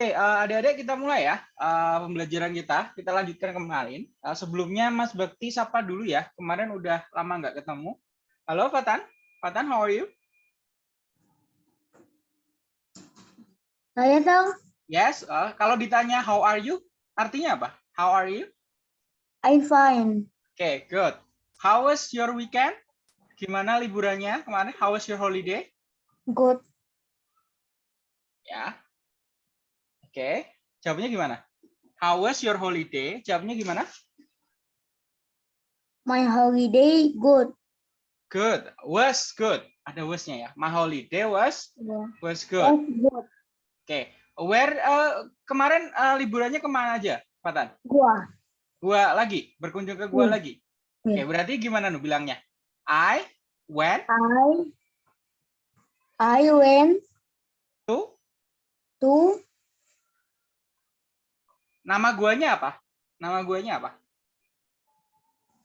Oke, uh, adik-adik kita mulai ya uh, pembelajaran kita. Kita lanjutkan kemarin. Uh, sebelumnya Mas Bakti sapa dulu ya. Kemarin udah lama nggak ketemu. Halo Fatan. Fatan, how are you? Saya tahu. Yes. Uh, kalau ditanya how are you, artinya apa? How are you? I'm fine. Oke, okay, good. How was your weekend? Gimana liburannya kemarin? How was your holiday? Good. Ya, Oke, jawabnya gimana? How was your holiday? Jawabnya gimana? My holiday good. Good. Was good. Ada wasnya ya. My holiday was Yeah. was Was good. good. Oke. Where uh, kemarin uh, liburannya ke mana aja, Patan? Gua. Gua lagi, berkunjung ke gua Hmm. lagi. Oke, Hmm. berarti gimana nu bilangnya? I went I I went to to nama guanya apa? Nama guanya apa?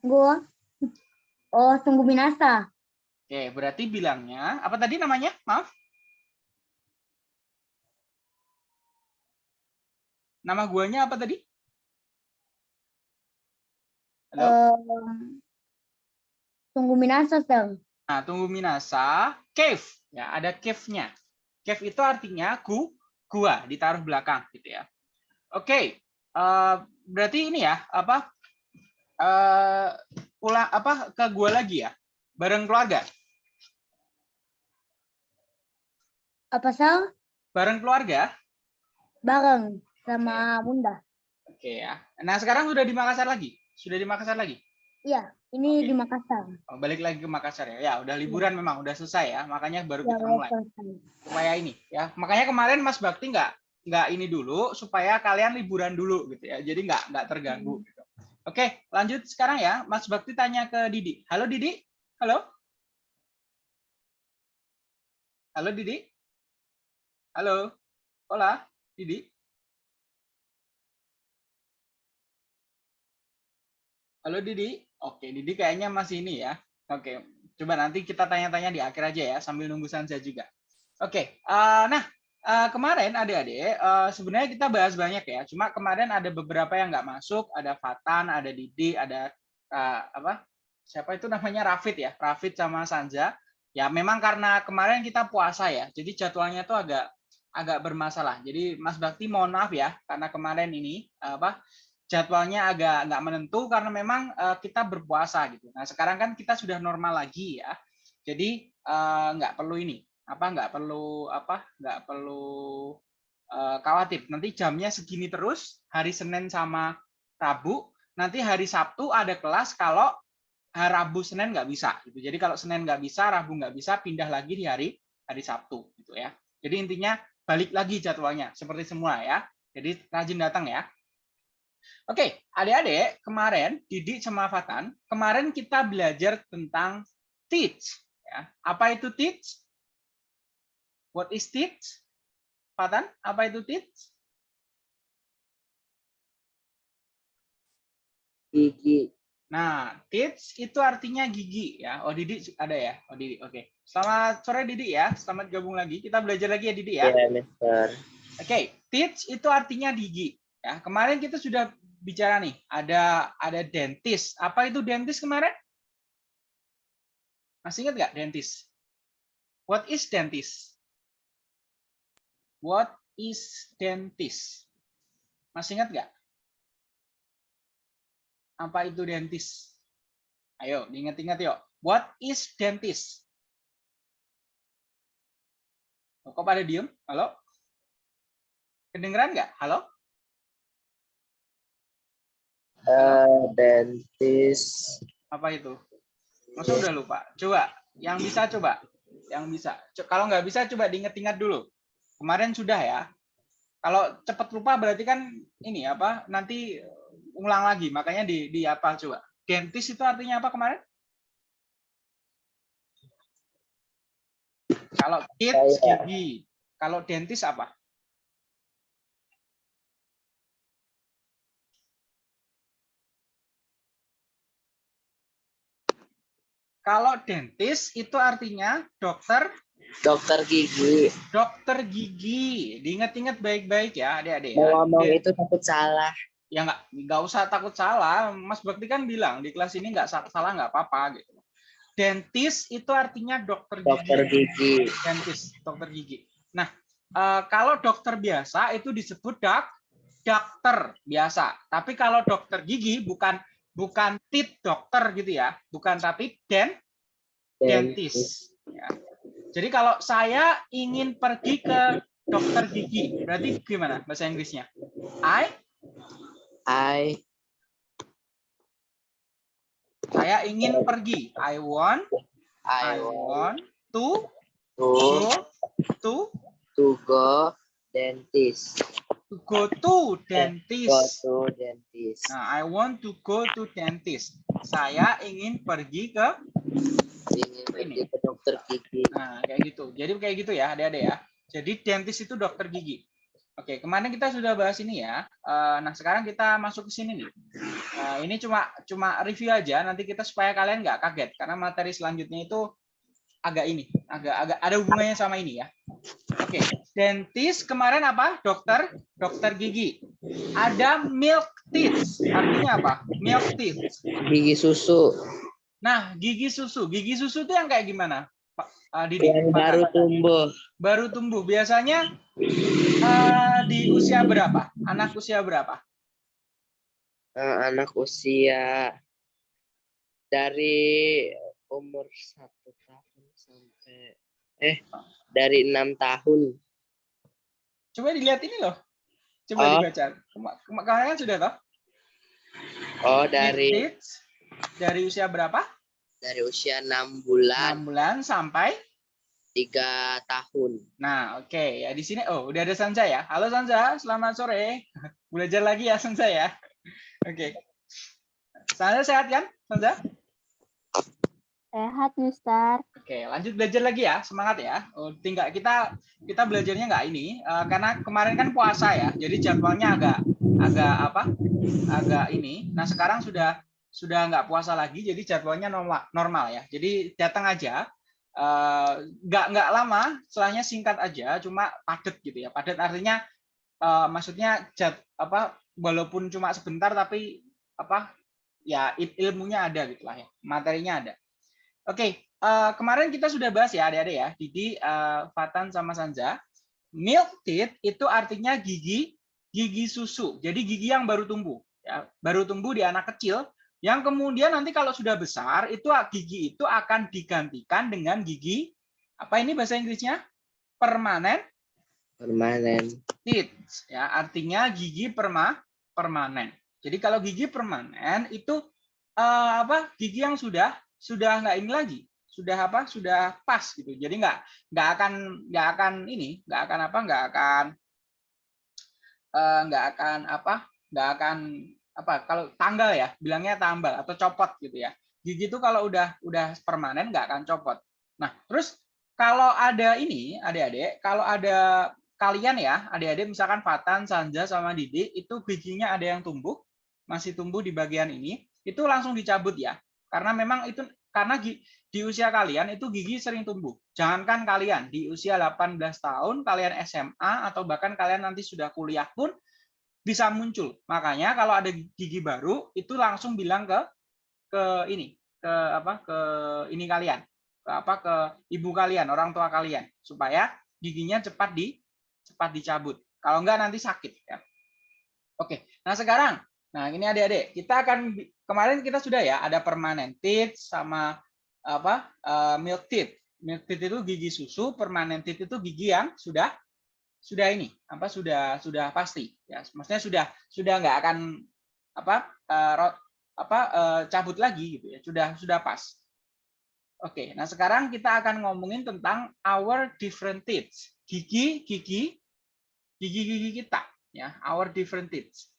gua. Oh, tunggu binasa. Oke, berarti bilangnya apa tadi namanya? Maaf. Nama guanya apa tadi? Halo? Um, tunggu binasa, Sir. Nah, tunggu Minasa, cave. Ya, ada cave-nya. Cave itu artinya gu, gua, ditaruh belakang gitu ya. Oke. Eh, berarti ini ya, apa? eh pulang apa ke gua lagi ya? Bareng keluarga. Apa, Sir? Bareng keluarga. Bareng sama Bunda. Oke ya. Nah, sekarang sudah di Makassar lagi. Sudah di Makassar lagi. Iya, ini Oke. di Makassar. Oh, balik lagi ke Makassar ya. Ya, udah liburan memang udah selesai ya. Makanya baru Ya, kita mulai. selesai. supaya ini ya makanya kemarin Mas Bakti nggak nggak ini dulu supaya kalian liburan dulu gitu ya. Jadi nggak nggak terganggu gitu. oke lanjut sekarang ya. Mas Bakti tanya ke Didi. Halo Didi? Halo? Halo Didi? Halo? Hola Didi? Halo Didi? Oke Didi kayaknya masih ini ya. Oke coba nanti kita tanya-tanya di akhir aja ya sambil nunggu Sanza juga. Oke, eh, nah eh, kemarin adik-adik eh, sebenarnya kita bahas banyak ya. Cuma kemarin ada beberapa yang nggak masuk, ada Fatan, ada Didi, ada eh, apa? Siapa itu namanya Rafid ya, Rafid sama Sanja. Ya memang karena kemarin kita puasa ya, jadi jadwalnya tuh agak agak bermasalah. Jadi Mas Bakti mohon maaf ya, karena kemarin ini apa jadwalnya agak nggak menentu karena memang eh, kita berpuasa gitu. Nah sekarang kan kita sudah normal lagi ya, jadi eh, nggak perlu ini apa nggak perlu apa nggak perlu eh, khawatir nanti jamnya segini terus hari Senin sama Rabu nanti hari Sabtu ada kelas kalau hari Rabu Senin nggak bisa gitu jadi kalau Senin nggak bisa Rabu nggak bisa pindah lagi di hari hari Sabtu gitu ya jadi intinya balik lagi jadwalnya seperti semua ya jadi rajin datang ya Oke, adik-adik, kemarin Didi sama Fatan, kemarin kita belajar tentang teach. Ya. Apa itu teach? What is teach? Fatan, apa itu teach? Gigi. Nah, teach itu artinya gigi ya. Oh, Didi ada ya? Oh, Didi. Oke. Selamat sore Didi ya. Selamat gabung lagi. Kita belajar lagi ya Didi ya. Ya, Mister. Oke, teach itu artinya gigi. Ya, kemarin kita sudah bicara nih, ada ada dentist. Apa itu dentist kemarin? Masih ingat nggak dentist? What is dentist? What is dentist? Masih ingat nggak? Apa itu dentist? Ayo, diingat-ingat yuk. What is dentist? Oh, Kok pada diem? Halo? Kedengeran nggak? Halo? Eh, dentist. Apa itu? Masa udah lupa? Coba, yang bisa coba. Yang bisa. Kalau nggak bisa, coba diingat-ingat dulu. Kemarin sudah ya. Kalau cepat lupa berarti kan ini apa? Nanti ulang lagi. Makanya di di apa coba? Dentist itu artinya apa kemarin? Kalau kids gigi. Kalau dentist apa? Kalau dentist itu artinya dokter Dokter gigi. Dokter gigi. Diingat-ingat baik-baik ya, adik-adik. ya. Mau ngomong Dan- itu takut salah. ya nggak nggak usah takut salah Mas Bakti kan bilang di kelas ini nggak sa- salah nggak apa-apa gitu dentist itu artinya dokter gigi Dokter gigi. dentist dokter gigi nah eh, kalau dokter biasa itu disebut dak dokter biasa tapi kalau dokter gigi bukan bukan tit dokter gitu ya bukan tapi den dentist ya. Jadi kalau saya ingin pergi ke dokter gigi berarti gimana bahasa Inggrisnya I I Saya ingin pergi. I want, I I want want to to go to to go dentist. to go to Go dentist. to dentist. Nah, I want to go to dentist. Saya ingin pergi ke Ingin pergi ke dokter gigi. nah kayak gitu. Jadi kayak gitu ya, adik-adik ya. Jadi dentist itu dokter gigi. Oke, kemarin kita sudah bahas ini ya. Eh, Nah, sekarang kita masuk ke sini nih. Eh, Ini cuma cuma review aja. Nanti kita supaya kalian nggak kaget karena materi selanjutnya itu agak ini, agak agak ada hubungannya sama ini ya. Oke, dentist kemarin apa? Dokter, dokter gigi. Ada milk teeth. Artinya apa? Milk teeth. Gigi susu Nah, gigi susu. Gigi susu itu yang kayak gimana? Pak ah, Didi? yang Pak baru tumbuh. baru tumbuh. Biasanya eh, di usia berapa? Anak usia berapa? Eh, anak usia dari umur satu tahun sampai eh dari enam tahun. Coba dilihat ini loh. Coba Oh. dibaca. Kemarin kan sudah toh? Oh dari dari usia berapa? Dari usia enam bulan 6 bulan sampai tiga tahun. Nah, oke ya di sini oh udah ada Sanza ya. Halo Sanza, selamat sore. Belajar lagi ya Sanza ya. Oke. Sanza sehat kan? Sanza? Sehat, Mister. Oke, lanjut belajar lagi ya. Semangat ya. Oh, tinggal kita kita belajarnya nggak ini eh, karena kemarin kan puasa ya. Jadi jadwalnya agak agak apa? Agak ini. Nah, sekarang sudah sudah nggak puasa lagi jadi jadwalnya normal normal ya. Jadi datang aja eh, nggak nggak lama, setelahnya singkat aja, cuma padat gitu ya. Padat artinya eh, maksudnya jad, apa walaupun cuma sebentar tapi apa ya il- ilmunya ada gitu lah ya. Materinya ada. Oke, eh, kemarin kita sudah bahas ya adik-adik ya, Didi, eh, Fatan sama Sanza. Milk teeth itu artinya gigi gigi susu. Jadi gigi yang baru tumbuh, ya, baru tumbuh di anak kecil. Yang kemudian nanti kalau sudah besar itu gigi itu akan digantikan dengan gigi apa ini bahasa Inggrisnya permanen Permanen. teeth ya artinya gigi perma permanen. Jadi kalau gigi permanen itu eh, apa gigi yang sudah sudah nggak ini lagi sudah apa sudah pas gitu. Jadi nggak nggak akan nggak akan ini nggak akan apa nggak akan eh, nggak akan apa nggak akan apa kalau tanggal ya bilangnya tambal atau copot gitu ya. Gigi itu kalau udah udah permanen nggak akan copot. Nah terus kalau ada ini adik-adik kalau ada kalian ya, adik-adik misalkan Fatan, Sanja sama Didi itu giginya ada yang tumbuh, masih tumbuh di bagian ini, itu langsung dicabut ya. Karena memang itu karena di usia kalian itu gigi sering tumbuh. Jangankan kalian di usia 18 tahun, kalian SMA atau bahkan kalian nanti sudah kuliah pun bisa muncul. Makanya kalau ada gigi baru itu langsung bilang ke ke ini, ke apa? ke ini kalian. Ke apa? ke ibu kalian, orang tua kalian supaya giginya cepat di cepat dicabut. Kalau enggak nanti sakit ya. Oke. Nah, sekarang nah ini adik-adik, kita akan kemarin kita sudah ya ada permanent teeth sama apa? eh, milk teeth. Milk teeth itu gigi susu, permanent teeth itu gigi yang sudah sudah ini, apa sudah sudah pasti ya. Maksudnya sudah sudah enggak akan apa? eh, ro- apa eh, cabut lagi gitu ya. Sudah sudah pas. Oke, nah sekarang kita akan ngomongin tentang our different teeth gigi gigi gigi gigi kita ya our different teeth.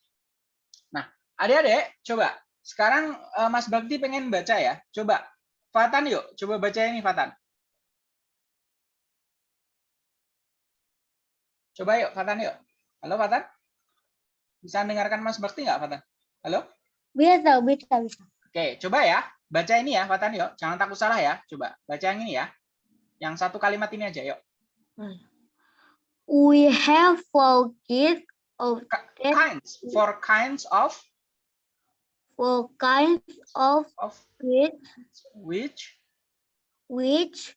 Nah adik-adik coba sekarang eh, Mas Bakti pengen baca ya coba Fatan yuk coba baca ini Fatan. Coba yuk Fatan yuk. Halo Fatan. Bisa dengarkan Mas Bakti nggak Fatan? Halo. Bisa, bisa, bisa. Oke coba ya baca ini ya Fatan yuk. Jangan takut salah ya. Coba baca yang ini ya. Yang satu kalimat ini aja, yuk. We have four kids of. Kinds, for kinds of four kinds of of kids which. which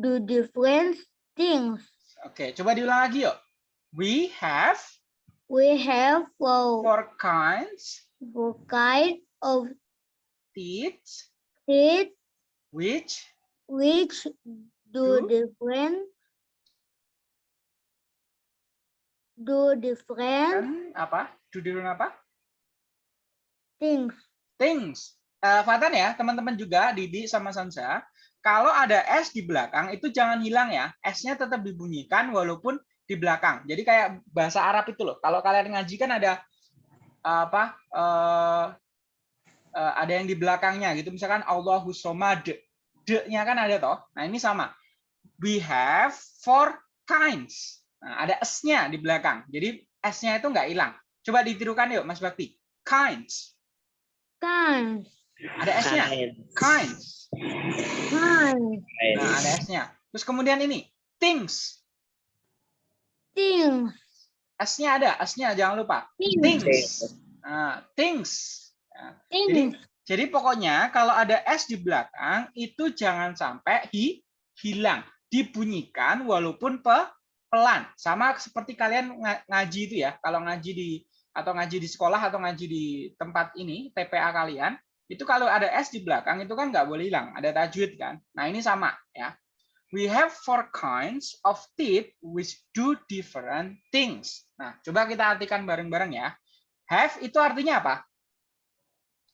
do different things. Oke, coba diulang lagi yuk. We have We have four, four kinds four kinds of teeth kids which which do Do? different do different apa? Do different apa? things. Things. Eh, Fatan ya, teman-teman juga, Didi sama Sansa. Kalau ada S di belakang, itu jangan hilang ya. S-nya tetap dibunyikan walaupun di belakang. Jadi kayak bahasa Arab itu loh. Kalau kalian ngaji kan ada apa? eh, eh, ada yang di belakangnya gitu. Misalkan Allahu somad. D-nya kan ada toh. Nah, ini sama. We have four kinds. Nah, ada S-nya di belakang. Jadi S-nya itu nggak hilang. Coba ditirukan yuk, Mas Bakti. Kinds. Kinds. Ada S-nya. Kinds. Kinds. Kinds. Nah, ada S-nya. Terus kemudian ini, things. Things. S-nya ada, S-nya jangan lupa. Things. Things. Nah, things. Nah, jadi, Things. jadi pokoknya kalau ada S di belakang itu jangan sampai hi, hilang, dibunyikan walaupun pe, pelan. Sama seperti kalian nga- ngaji itu ya. Kalau ngaji di atau ngaji di sekolah atau ngaji di tempat ini TPA kalian itu kalau ada S di belakang itu kan nggak boleh hilang, ada tajwid kan. Nah ini sama ya. We have four kinds of teeth which do different things. Nah coba kita artikan bareng-bareng ya. Have itu artinya apa?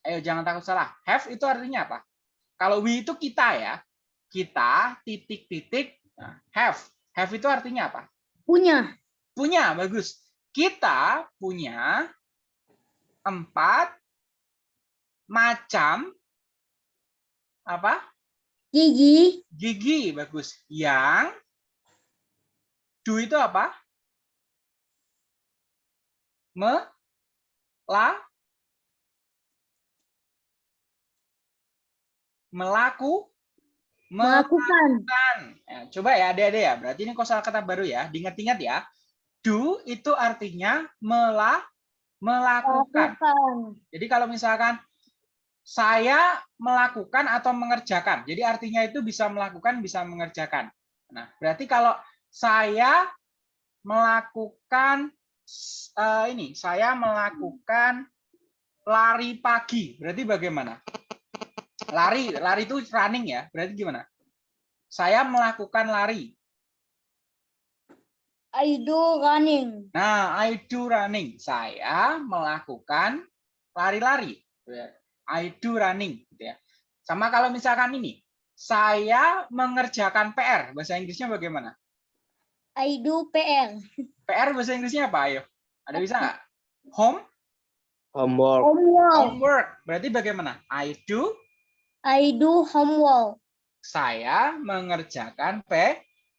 Ayo jangan takut salah. Have itu artinya apa? Kalau we itu kita ya. Kita titik-titik nah, have. Have itu artinya apa? Punya. Punya, bagus. Kita punya empat macam apa? Gigi. Gigi, bagus. Yang do itu apa? Me, la, melaku, Melakukan. melakukan. Ya, coba ya, adik-adik ya. Berarti ini kosakata baru ya. Diingat-ingat ya. Do itu artinya mela, melakukan. Melakukan. Jadi kalau misalkan saya melakukan atau mengerjakan. Jadi artinya itu bisa melakukan, bisa mengerjakan. Nah, berarti kalau saya melakukan eh, ini, saya melakukan lari pagi. Berarti bagaimana? Lari, lari itu running ya. Berarti gimana? Saya melakukan lari. I do running. Nah, I do running. Saya melakukan lari-lari. I do running. Gitu ya. Sama kalau misalkan ini, saya mengerjakan PR. Bahasa Inggrisnya bagaimana? I do PR. PR bahasa Inggrisnya apa? Ayo, ada bisa nggak? Home, Homework. Homework. homework. Berarti bagaimana? I do, I do homework. saya mengerjakan P,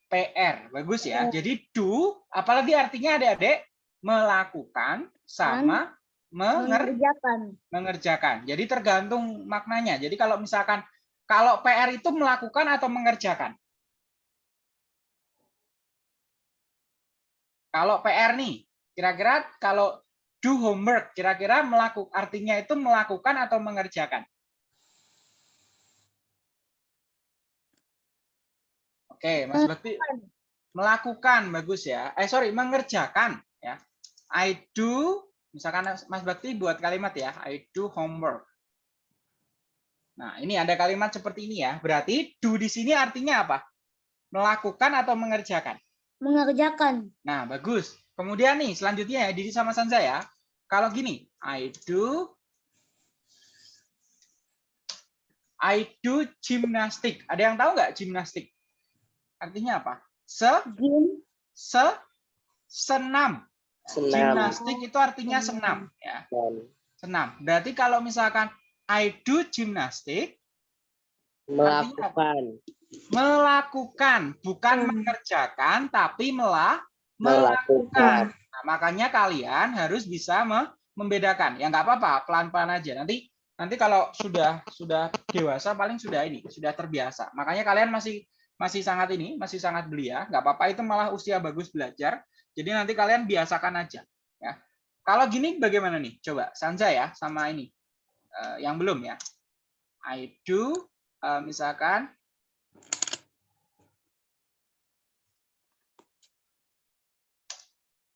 PR. Bagus ya. Jadi do, apalagi artinya adik-adik, melakukan sama menger Mengerjakan. mengerjakan. Jadi tergantung maknanya. Jadi kalau misalkan kalau PR itu melakukan atau mengerjakan. Kalau PR nih, kira-kira kalau do homework, kira-kira melakukan artinya itu melakukan atau mengerjakan. Oke, Mas Bakti melakukan bagus ya. Eh sorry, mengerjakan ya. I do misalkan Mas Bakti buat kalimat ya, I do homework. Nah, ini ada kalimat seperti ini ya. Berarti do di sini artinya apa? Melakukan atau mengerjakan. Mengerjakan. Nah, bagus. Kemudian nih, selanjutnya ya, Didi sama Sanza ya. Kalau gini, I do I do gymnastic. Ada yang tahu nggak gymnastik? Artinya apa? Se Gym. se senam. Senam. Gimnastik itu artinya senam ya. Senam. Berarti kalau misalkan I do gymnastic Melakukan. melakukan, bukan Hmm. mengerjakan tapi mela Melakukan. Nah, makanya kalian harus bisa me- membedakan. Ya nggak apa-apa, pelan-pelan aja. Nanti nanti kalau sudah sudah dewasa paling sudah ini, sudah terbiasa. Makanya kalian masih masih sangat ini, masih sangat belia, nggak apa-apa itu malah usia bagus belajar. Jadi nanti kalian biasakan aja ya. Kalau gini bagaimana nih? Coba Sanja ya sama ini. Eh, yang belum ya. I do eh, misalkan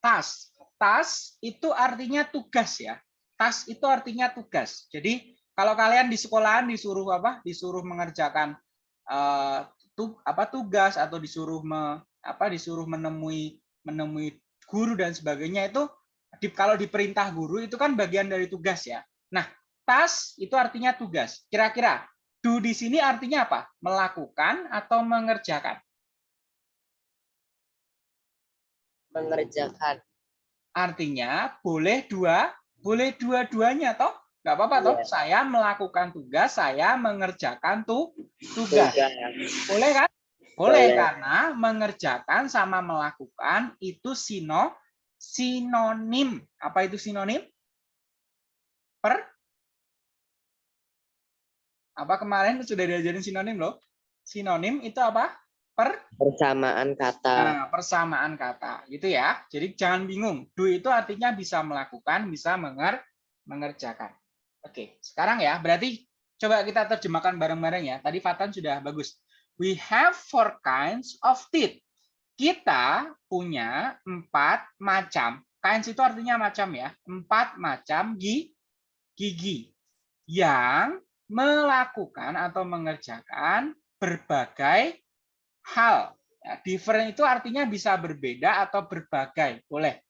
tas. Tas itu artinya tugas ya. Tas itu artinya tugas. Jadi kalau kalian di sekolahan disuruh apa? Disuruh mengerjakan eh, tu, apa tugas atau disuruh me, apa disuruh menemui menemui guru dan sebagainya itu di, kalau diperintah guru itu kan bagian dari tugas ya. Nah, tas itu artinya tugas. Kira-kira do di sini artinya apa? Melakukan atau mengerjakan? Mengerjakan. Artinya boleh dua, boleh dua-duanya toh? Nggak apa-apa toh? Iya. Saya melakukan tugas, saya mengerjakan tuh tugas. Tugas. Boleh kan? Boleh Boleh. karena mengerjakan sama melakukan itu sino sinonim. Apa itu sinonim? Per apa kemarin sudah diajarin sinonim loh? Sinonim itu apa? Per Persamaan kata. Nah, persamaan kata, gitu ya. Jadi jangan bingung. Do itu artinya bisa melakukan, bisa menger mengerjakan. Oke, sekarang ya, berarti coba kita terjemahkan bareng-bareng ya. Tadi Fatan sudah bagus. We have four kinds of teeth. Kita punya empat macam. Kinds itu artinya macam ya. Empat macam gi- gigi yang melakukan atau mengerjakan berbagai hal. Ya, different itu artinya bisa berbeda atau berbagai, boleh.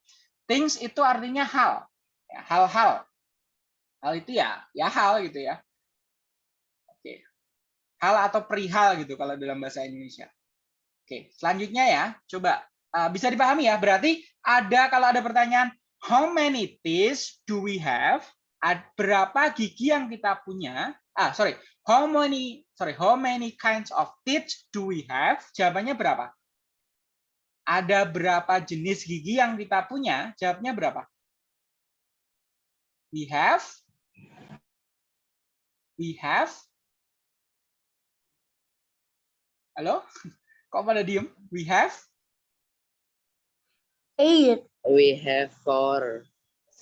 Things itu artinya hal, ya, hal-hal. Hal itu ya, ya hal gitu ya. Hal atau perihal gitu kalau dalam bahasa Indonesia. Oke, selanjutnya ya, coba uh, bisa dipahami ya. Berarti ada kalau ada pertanyaan, how many teeth do we have? Berapa gigi yang kita punya? Ah, sorry, how many sorry how many kinds of teeth do we have jawabannya berapa ada berapa jenis gigi yang kita punya jawabnya berapa we have we have halo kok pada diem we have Eight. We have four.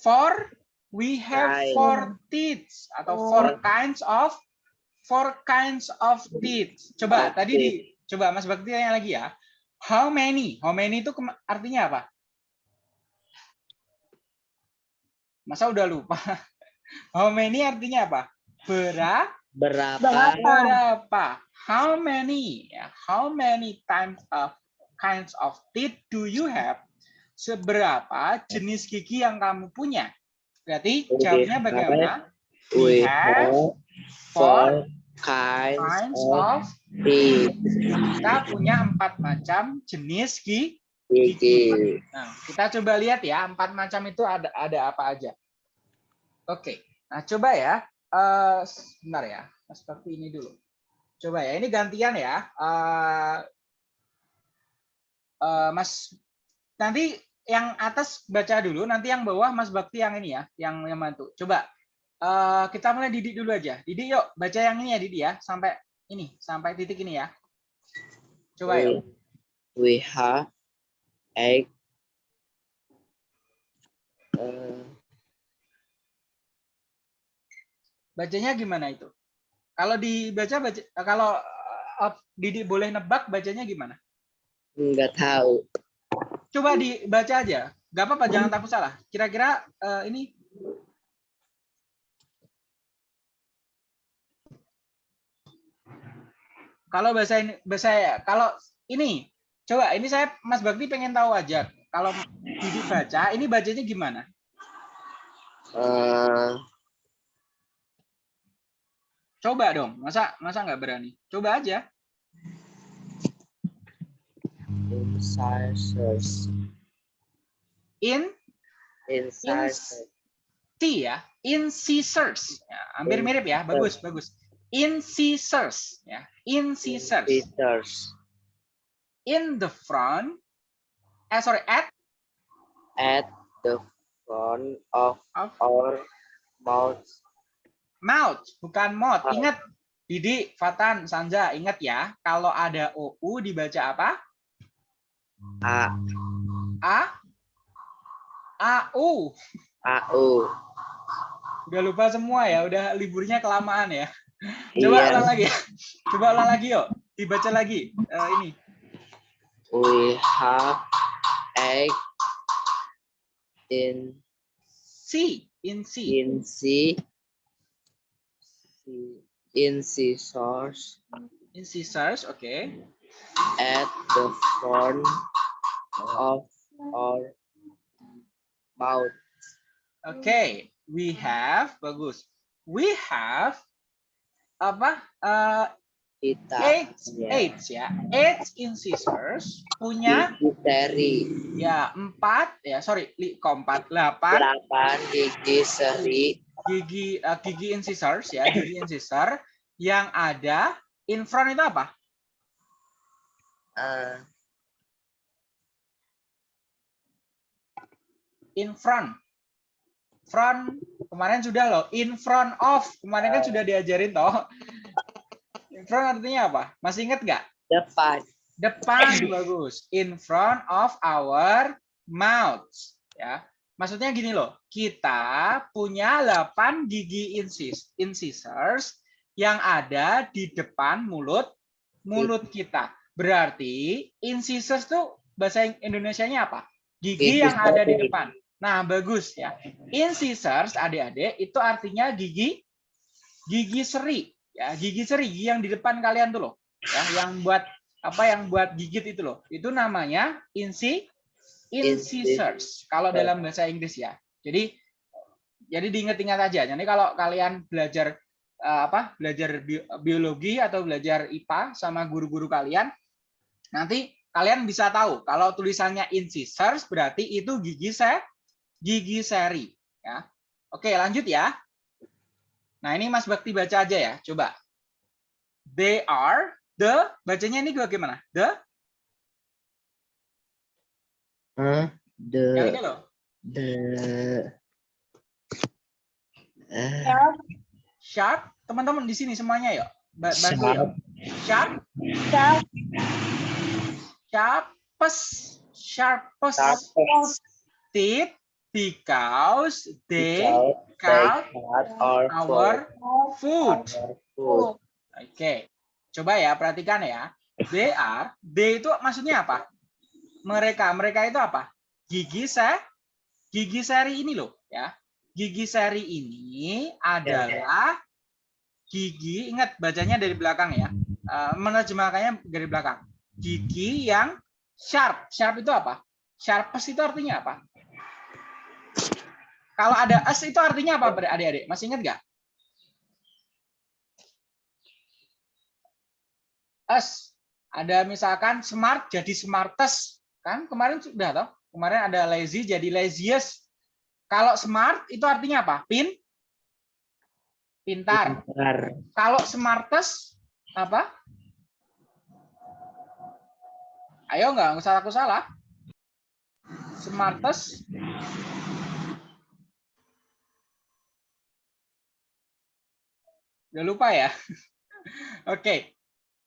four we have Nine. four teeth atau four kinds of four kinds of teeth coba Oke. tadi di coba Mas Bakti tanya lagi ya how many how many itu artinya apa masa udah lupa how many artinya apa berapa Berapa? Berapa? How many how many times of kinds of teeth do you have seberapa jenis gigi yang kamu punya berarti jawabnya bagaimana We have have four kinds kinds of teeth. kita punya empat macam jenis gi- Gigi. Nah, kita coba lihat ya, empat macam itu ada ada apa aja. Oke, nah coba ya, eh sebentar ya, Bakti ini dulu. Coba ya, ini gantian ya. Eh eh, Mas, nanti yang atas baca dulu, nanti yang bawah Mas Bakti yang ini ya, yang yang bantu. Coba eh, kita mulai Didik dulu aja. Didik yuk, baca yang ini ya Didik ya, sampai ini, sampai titik ini ya. Coba yuk. We, we have egg. Uh, Bacanya gimana itu? Kalau dibaca baca kalau eh, Didik boleh nebak bacanya gimana? nggak tahu. Coba dibaca aja. Gak apa-apa, jangan takut salah. Kira-kira eh, ini kalau bahasa ini bahasa kalau ini coba ini saya Mas Bakti pengen tahu aja. Kalau Didik baca, ini bacanya gimana? Uh, Coba dong. Masa masa nggak berani? Coba aja. incisors. In Incisors. T ya, incisors. Ya, hampir mirip ya, bagus bagus. Incisors ya, incisors. Incisors. In the front, eh sorry, at At the front of of our mouth. Mouth, bukan mouth. Ingat Didi, Fatan, Sanja, ingat ya, kalau ada OU dibaca apa? A A? AU. A U. Udah lupa semua ya, udah liburnya kelamaan ya. Coba Iya. ulang lagi ya. Coba ulang lagi yuk. Dibaca lagi. Eh, ini. We have egg in C. In C. in C in scissors In scissors, oke. at the front of our mouth. Oke, we have bagus. We have apa? Eh, Kita punya eight ya. Eight in scissors punya gigi seri ya empat ya sorry empat delapan delapan gigi seri gigi eh, gigi in scissors ya gigi in scissors yang ada in front itu apa? eh, In front. Front kemarin sudah loh. In front of kemarin kan sudah diajarin toh. In front artinya apa? Masih ingat nggak? depan Depan bagus. In front of our mouths. Ya. Maksudnya gini loh. Kita punya 8 gigi incis, incisors yang ada di depan mulut mulut kita. Berarti incisors tuh bahasa Indonesianya apa? Gigi yang ada di depan. Nah, bagus ya. Incisors adik-adik itu artinya gigi gigi seri ya, gigi seri gigi yang di depan kalian tuh loh. Ya, yang buat apa yang buat gigit itu loh. Itu namanya inci incisors kalau dalam bahasa Inggris ya. Jadi jadi diingat-ingat aja. Jadi kalau kalian belajar eh, apa? belajar bi- biologi atau belajar IPA sama guru-guru kalian nanti kalian bisa tahu kalau tulisannya incisors berarti itu gigi se gigi seri ya. Oke, lanjut ya. Nah, ini Mas Bakti baca aja ya. Coba. They are the bacanya ini bagaimana? The eh, the yang ini loh. the eh, Sharp, Sharp. Teman-teman di sini semuanya yuk. Ba- Bantu Sharp. yuk. Sharp, sharp, sharpest, sharpest sharpest teeth because they cut our our food. food. Oke, coba ya perhatikan ya. They are, they itu maksudnya apa? Mereka, mereka itu apa? Gigi se, gigi seri ini loh, ya. Gigi seri ini adalah gigi, ingat bacanya dari belakang ya. Eh, menerjemahkannya dari belakang. Gigi yang sharp. Sharp itu apa? Sharpest itu artinya apa? Kalau ada s itu artinya apa, adik-adik? Masih ingat nggak? S. Ada misalkan smart jadi smartest. Kan kemarin sudah toh? Kemarin ada lazy jadi laziest. Kalau smart itu artinya apa? Pin? Pintar. Pintar. Kalau smartest apa? Ayo nggak usah aku salah. Smartest Udah lupa ya? Oke.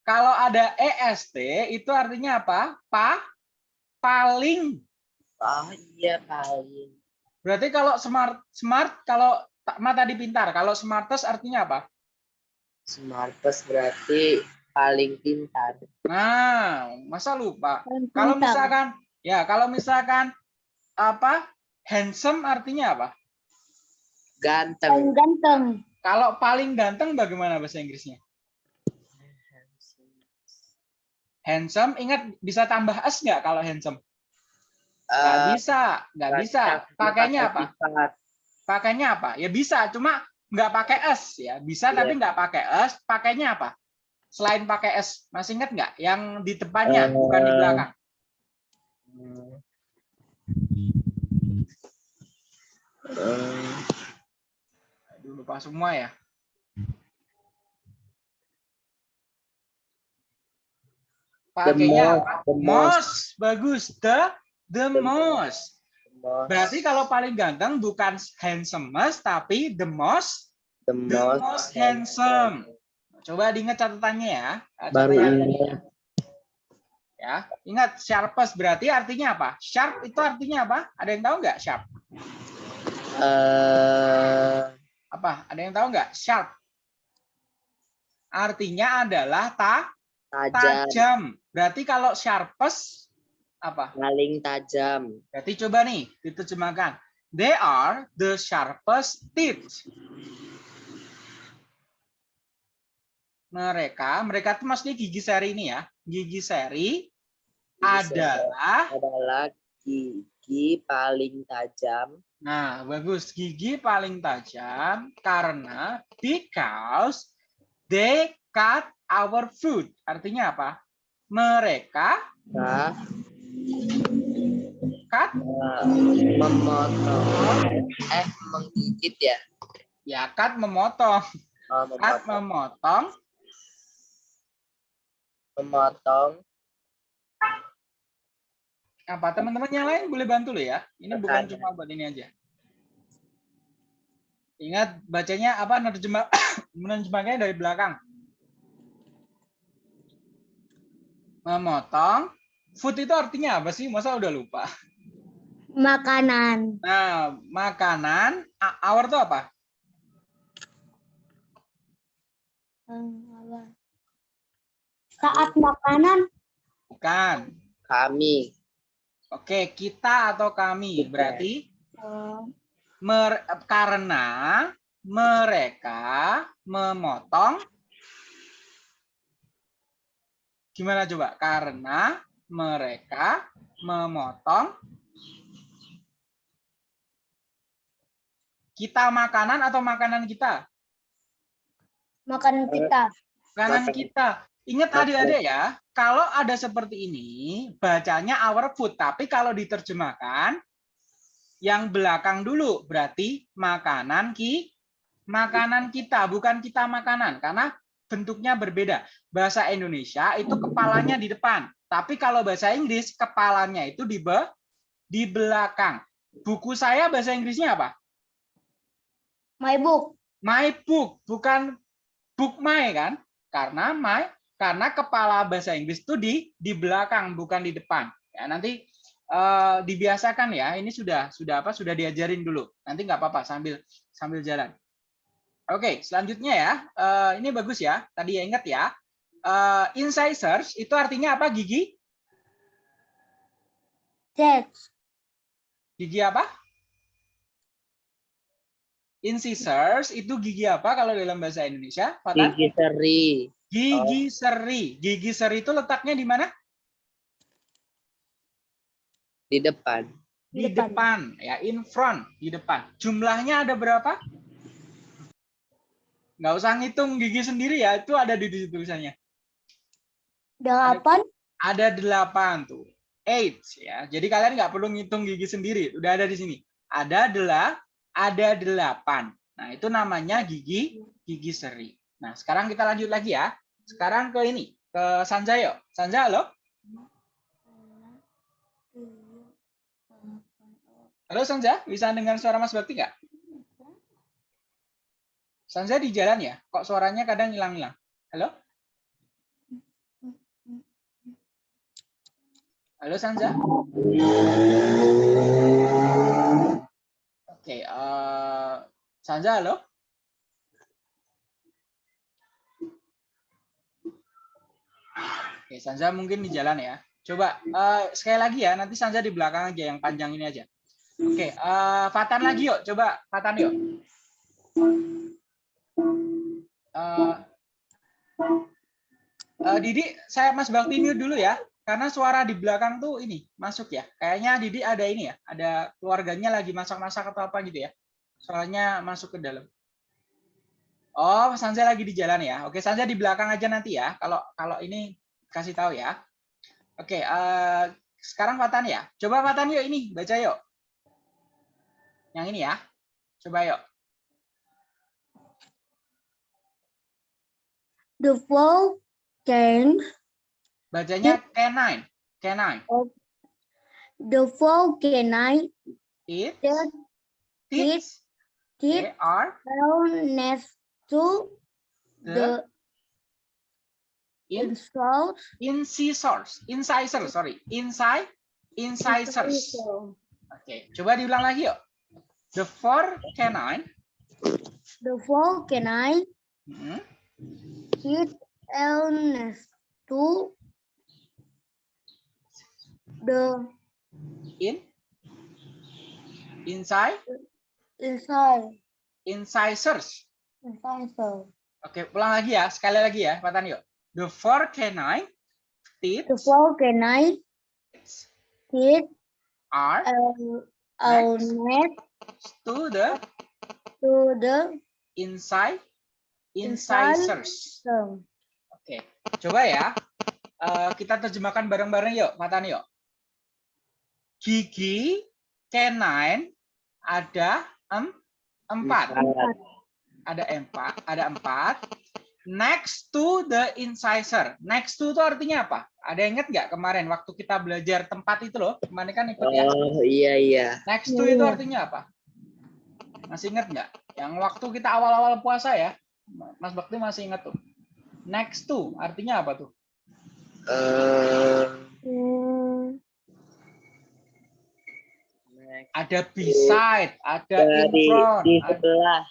Kalau ada EST itu artinya apa? Pa paling. Oh iya paling Berarti kalau smart smart kalau mata dipintar, kalau smartest artinya apa? smartest berarti paling pintar. Nah, masa lupa? paling Kalau pintar. misalkan ya, kalau misalkan apa? Handsome artinya apa? paling Ganteng. Kalau paling ganteng bagaimana bahasa Inggrisnya? Handsome, ingat bisa tambah s nggak kalau handsome? Nggak Eh, bisa, nggak bisa. Pakainya apa? Pakainya apa? Ya bisa, cuma nggak pakai s ya. Bisa Iya. tapi nggak pakai s. Pakainya apa? Selain pakai s, masih ingat nggak? Yang di depannya, bukan di Eh, belakang. Eh, Aduh, lupa semua ya. Pakainya most, apa? the most. Most, bagus. The the The most. most, Berarti kalau paling ganteng bukan handsomest tapi the most the the most handsome. coba diingat catatannya ya. Baru ini. Ya, ingat sharpest berarti artinya apa? Sharp itu artinya apa? Ada yang tahu nggak sharp? Eh, Apa? Ada yang tahu nggak? Sharp. Artinya adalah ta tajam, tajam. Berarti kalau sharpest apa? paling tajam. Berarti coba nih diterjemahkan. They are the sharpest teeth. Mereka, mereka itu maksudnya gigi seri ini ya. Gigi seri adalah Adalah gigi paling tajam Nah, bagus. Gigi paling tajam karena because they cut our food. Artinya apa? Mereka Nah, cut eh, memotong eh menggigit ya. ya cut memotong. Oh, Cut memotong, memotong memotong apa? Teman-teman yang lain boleh bantu loh ya. Ini bukan cuma buat ini aja. Ingat bacanya apa? Menerjemah menerjemahnya dari belakang. Memotong. Food itu artinya apa sih? Masa udah lupa? Makanan. Nah, makanan, a- our itu apa? Saat makanan. Bukan. kami Oke, kita atau kami. Berarti eh, mer- karena mereka memotong Gimana coba? Karena mereka memotong kita makanan atau makanan kita? Makanan kita. Makanan. kita. Ingat adik-adik ya, kalau ada seperti ini, bacanya our food. Tapi kalau diterjemahkan, yang belakang dulu berarti makanan ki, makanan kita, bukan kita makanan. Karena bentuknya berbeda. Bahasa Indonesia itu kepalanya di depan. Tapi kalau bahasa Inggris, kepalanya itu di be, di belakang. Buku saya bahasa Inggrisnya apa? My book. My book, bukan book my kan? Karena my karena kepala bahasa Inggris itu di di belakang bukan di depan. Ya, nanti eh, dibiasakan ya. Ini sudah sudah apa? Sudah diajarin dulu. Nanti nggak apa-apa sambil sambil jalan. Oke, selanjutnya ya. Eh, ini bagus ya. Tadi ya ingat ya. Eh, incisors itu artinya apa? Gigi? That. Gigi apa? Incisors itu gigi apa kalau dalam bahasa Indonesia? Fatan? gigi seri Gigi seri. Gigi seri itu letaknya di mana? di depan Di Di depan. depan. ya, in front, di depan. Jumlahnya ada berapa? Nggak usah ngitung gigi sendiri ya, itu ada di di tulisannya. Delapan. Ada delapan tuh. Eight ya. Jadi kalian nggak perlu ngitung gigi sendiri, udah ada di sini. Ada dela, ada delapan. Nah itu namanya gigi gigi seri. Nah sekarang kita lanjut lagi ya. Sekarang ke ini, ke Sanjayo. Sanja, halo? Halo Sanja, bisa dengar suara Mas Bakti nggak? Sanja di jalan ya? Kok suaranya kadang hilang-hilang? Halo? Halo Sanja? Oke, eh Sanja halo? Oke, Sanja mungkin di jalan ya. Coba eh, sekali lagi ya, nanti Sanja di belakang aja yang panjang ini aja. Oke, eh, Fatan lagi yuk, coba Fatan yuk. Eh, eh, Didi, saya Mas Bakti mute dulu ya, karena suara di belakang tuh ini masuk ya. Kayaknya Didi ada ini ya, ada keluarganya lagi masak-masak atau apa gitu ya. Soalnya masuk ke dalam. Oh, Sanja lagi di jalan ya. Oke, Sanja di belakang aja nanti ya. Kalau kalau ini kasih tahu ya. Oke, eh, sekarang Fatan ya. Coba Fatan yuk ini, baca yuk. Yang ini ya. Coba yuk. The four can. Bacanya canine. Canine. The four canine It, teeth, They they are next to the in incisors, incisors, sorry, inside, incisors. Oke, coba diulang lagi yuk. The four canine The four canine hmm, hit illness to the in? Inside? inside. Incisors. Incisor. Oke, ulang lagi ya, sekali lagi ya, Pak Tan yuk. The four canine teeth The four canine hit are illness to the to the inside Inside. incisors. Oke, coba ya. Eh, kita terjemahkan bareng-bareng yuk, Pak Tan yuk. Gigi canine ada em, empat. Empat. Ada empat, ada empat. Next to the incisor. Next to itu artinya apa? Ada yang ingat nggak kemarin waktu kita belajar tempat itu loh? Kemarin kan ikut ya. Oh iya iya. Next to itu artinya apa? Masih ingat nggak? Yang waktu kita awal-awal puasa ya, Mas Bakti masih ingat tuh. Next to artinya apa tuh? Next Ada beside, ada in dari front. di sebelah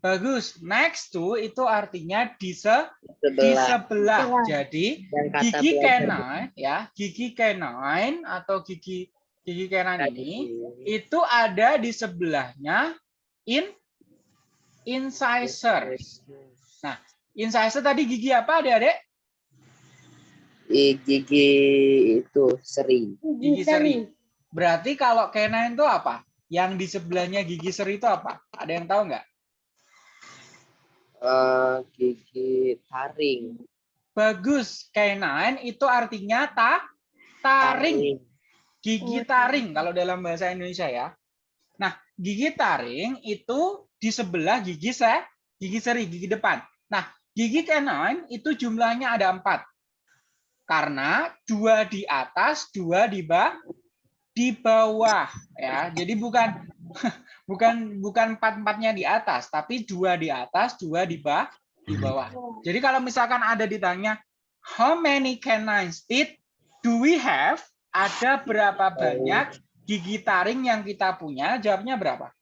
Bagus. Next to itu artinya di, se- di sebelah sebelah. Sebelah. Jadi gigi canine ya gigi canine atau gigi gigi canine ini itu ada di sebelahnya in incisor. Incisor tadi gigi apa adik-adik? Gigi itu seri. Gigi seri. Berarti kalau canine itu apa? Yang di sebelahnya gigi seri itu apa? Ada yang tahu nggak Eh, gigi taring. Bagus. Canine itu artinya ta? Taring. Gigi Oh, taring kalau dalam bahasa Indonesia ya. Nah, gigi taring itu di sebelah gigi se gigi seri, gigi depan. Nah, gigi canine itu jumlahnya ada empat. Karena dua di atas, dua di bawah, di bawah ya. Jadi bukan bukan bukan empat empatnya di atas, tapi dua di atas, dua di bawah, di bawah. Jadi kalau misalkan ada ditanya how many canines teeth do we have? Ada berapa banyak gigi taring yang kita punya? Jawabnya berapa?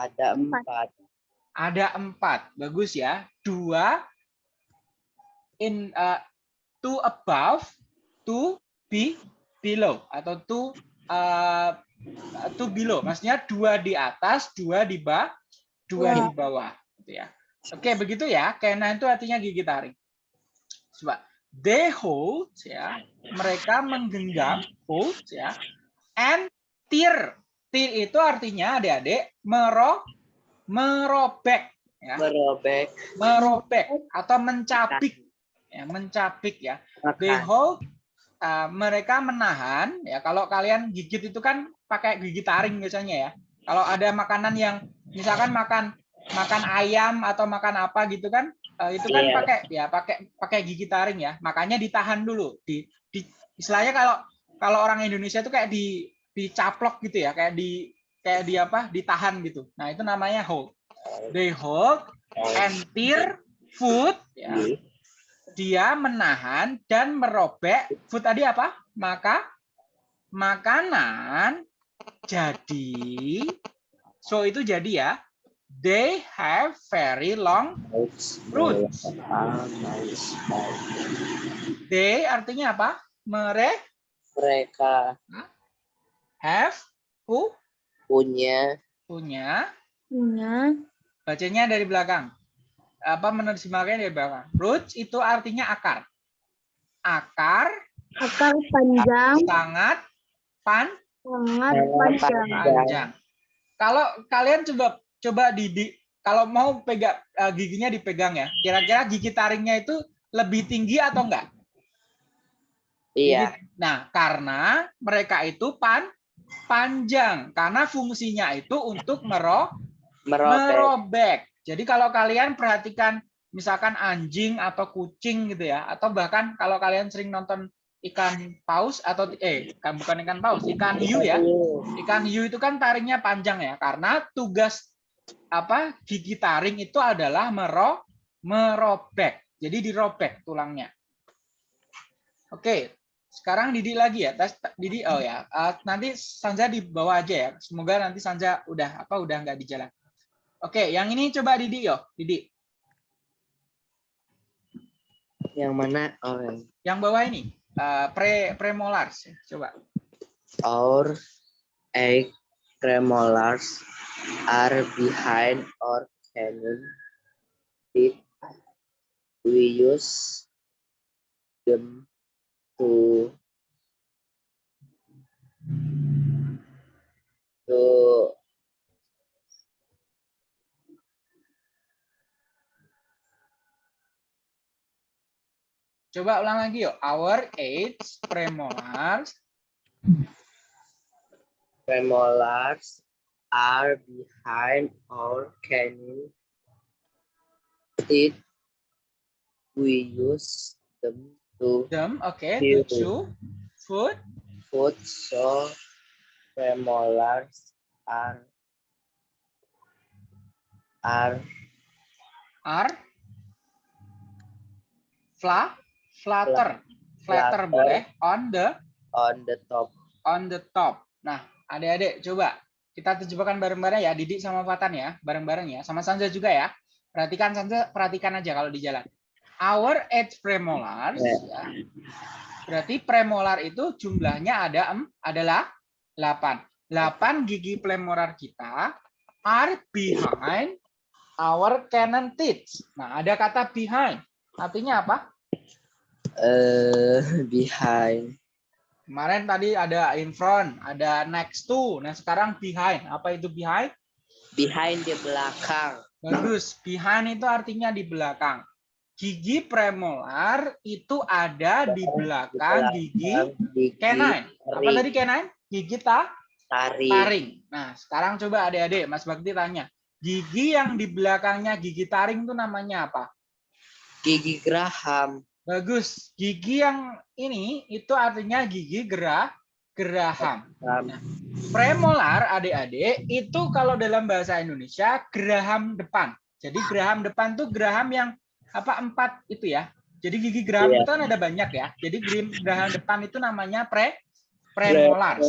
ada Empat. empat Ada empat. Bagus ya. Dua in uh, two above, two be below atau two uh, two below. Maksudnya dua di atas, dua di bawah, dua di bawah. Gitu ya. Oke, begitu ya. Canine itu artinya gigi taring. Coba. They hold ya. Mereka menggenggam hold ya. And tear. Tear itu artinya adik-adik mero merobek ya. merobek Merobek atau mencabik ya, mencabik ya. They makan hold uh, mereka menahan ya. Kalau kalian gigit itu kan pakai gigi taring biasanya ya. Kalau ada makanan yang misalkan makan makan ayam atau makan apa gitu kan eh, itu kan Iya. pakai ya pakai pakai gigi taring ya. Makanya ditahan dulu. Di, di istilahnya kalau kalau orang Indonesia itu kayak di dicaplok gitu ya, kayak di kayak di apa? ditahan gitu. Nah, itu namanya hold. They hold and tear food ya dia menahan dan merobek food tadi apa? Maka makanan jadi so itu jadi ya. They have very long Roots. they artinya apa? Mere mereka have pu punya punya punya bacanya dari belakang. Apa menerjemahkannya dari belakang? Roots itu artinya akar. Akar akar panjang sangat pan sangat panjang. panjang. Kalau kalian coba coba di, di- kalau mau pegang eh, giginya dipegang ya, kira-kira gigi taringnya itu lebih tinggi atau enggak? iya Nah, karena mereka itu pan panjang karena fungsinya itu untuk mero merobek merobek. Jadi kalau kalian perhatikan misalkan anjing atau kucing gitu ya, atau bahkan kalau kalian sering nonton ikan paus atau eh kan bukan ikan paus, ikan hiu ya. Ikan hiu itu kan taringnya panjang ya, karena tugas apa gigi taring itu adalah mero, merobek. Jadi dirobek tulangnya. Oke, sekarang Didi lagi ya. Tes Didi oh ya. Uh, nanti Sanja di bawah aja ya. Semoga nanti Sanja udah apa udah nggak di jalan. Oke, yang ini coba Didi yo, Didi. Yang mana? Oh, yang bawah ini uh, pre premolars. Coba. our eight premolars are behind or canine teeth. We use them to to Coba ulang lagi yuk. Our eight premolars premolars are behind or canine teeth. We use them to them, oke, Iya. to chew food food so premolars are are are fla flutter flatter Flutter. boleh on the on the top on the top. Nah, adik-adik coba kita terjebakkan bareng-bareng ya, Didik sama Fatan ya, bareng-bareng ya, sama Sanja juga ya. Perhatikan Sanja, perhatikan aja kalau di jalan. Our eight premolars, Ya. ya. berarti premolar itu jumlahnya ada em, adalah 8. 8 gigi premolar kita are behind our cannon teeth. Nah, ada kata behind. Artinya apa? Uh, behind Kemarin tadi ada in front, ada next to. Nah, sekarang behind. Apa itu behind? behind di belakang Bagus. Behind itu artinya di belakang. Gigi premolar itu ada di belakang gigi gigi canine. Apa tadi canine? Gigi ta taring taring. Nah, sekarang coba adik-adik, Mas Bakti tanya. Gigi yang di belakangnya gigi taring itu namanya apa? gigi geraham Bagus. Gigi yang ini itu artinya gigi gerah geraham. Geraham. Premolar adik-adik itu kalau dalam bahasa Indonesia geraham depan. Jadi geraham depan tuh geraham yang apa empat itu ya. Jadi gigi geraham Iya. itu kan ada banyak ya. Jadi geraham depan itu namanya pre. Premolars.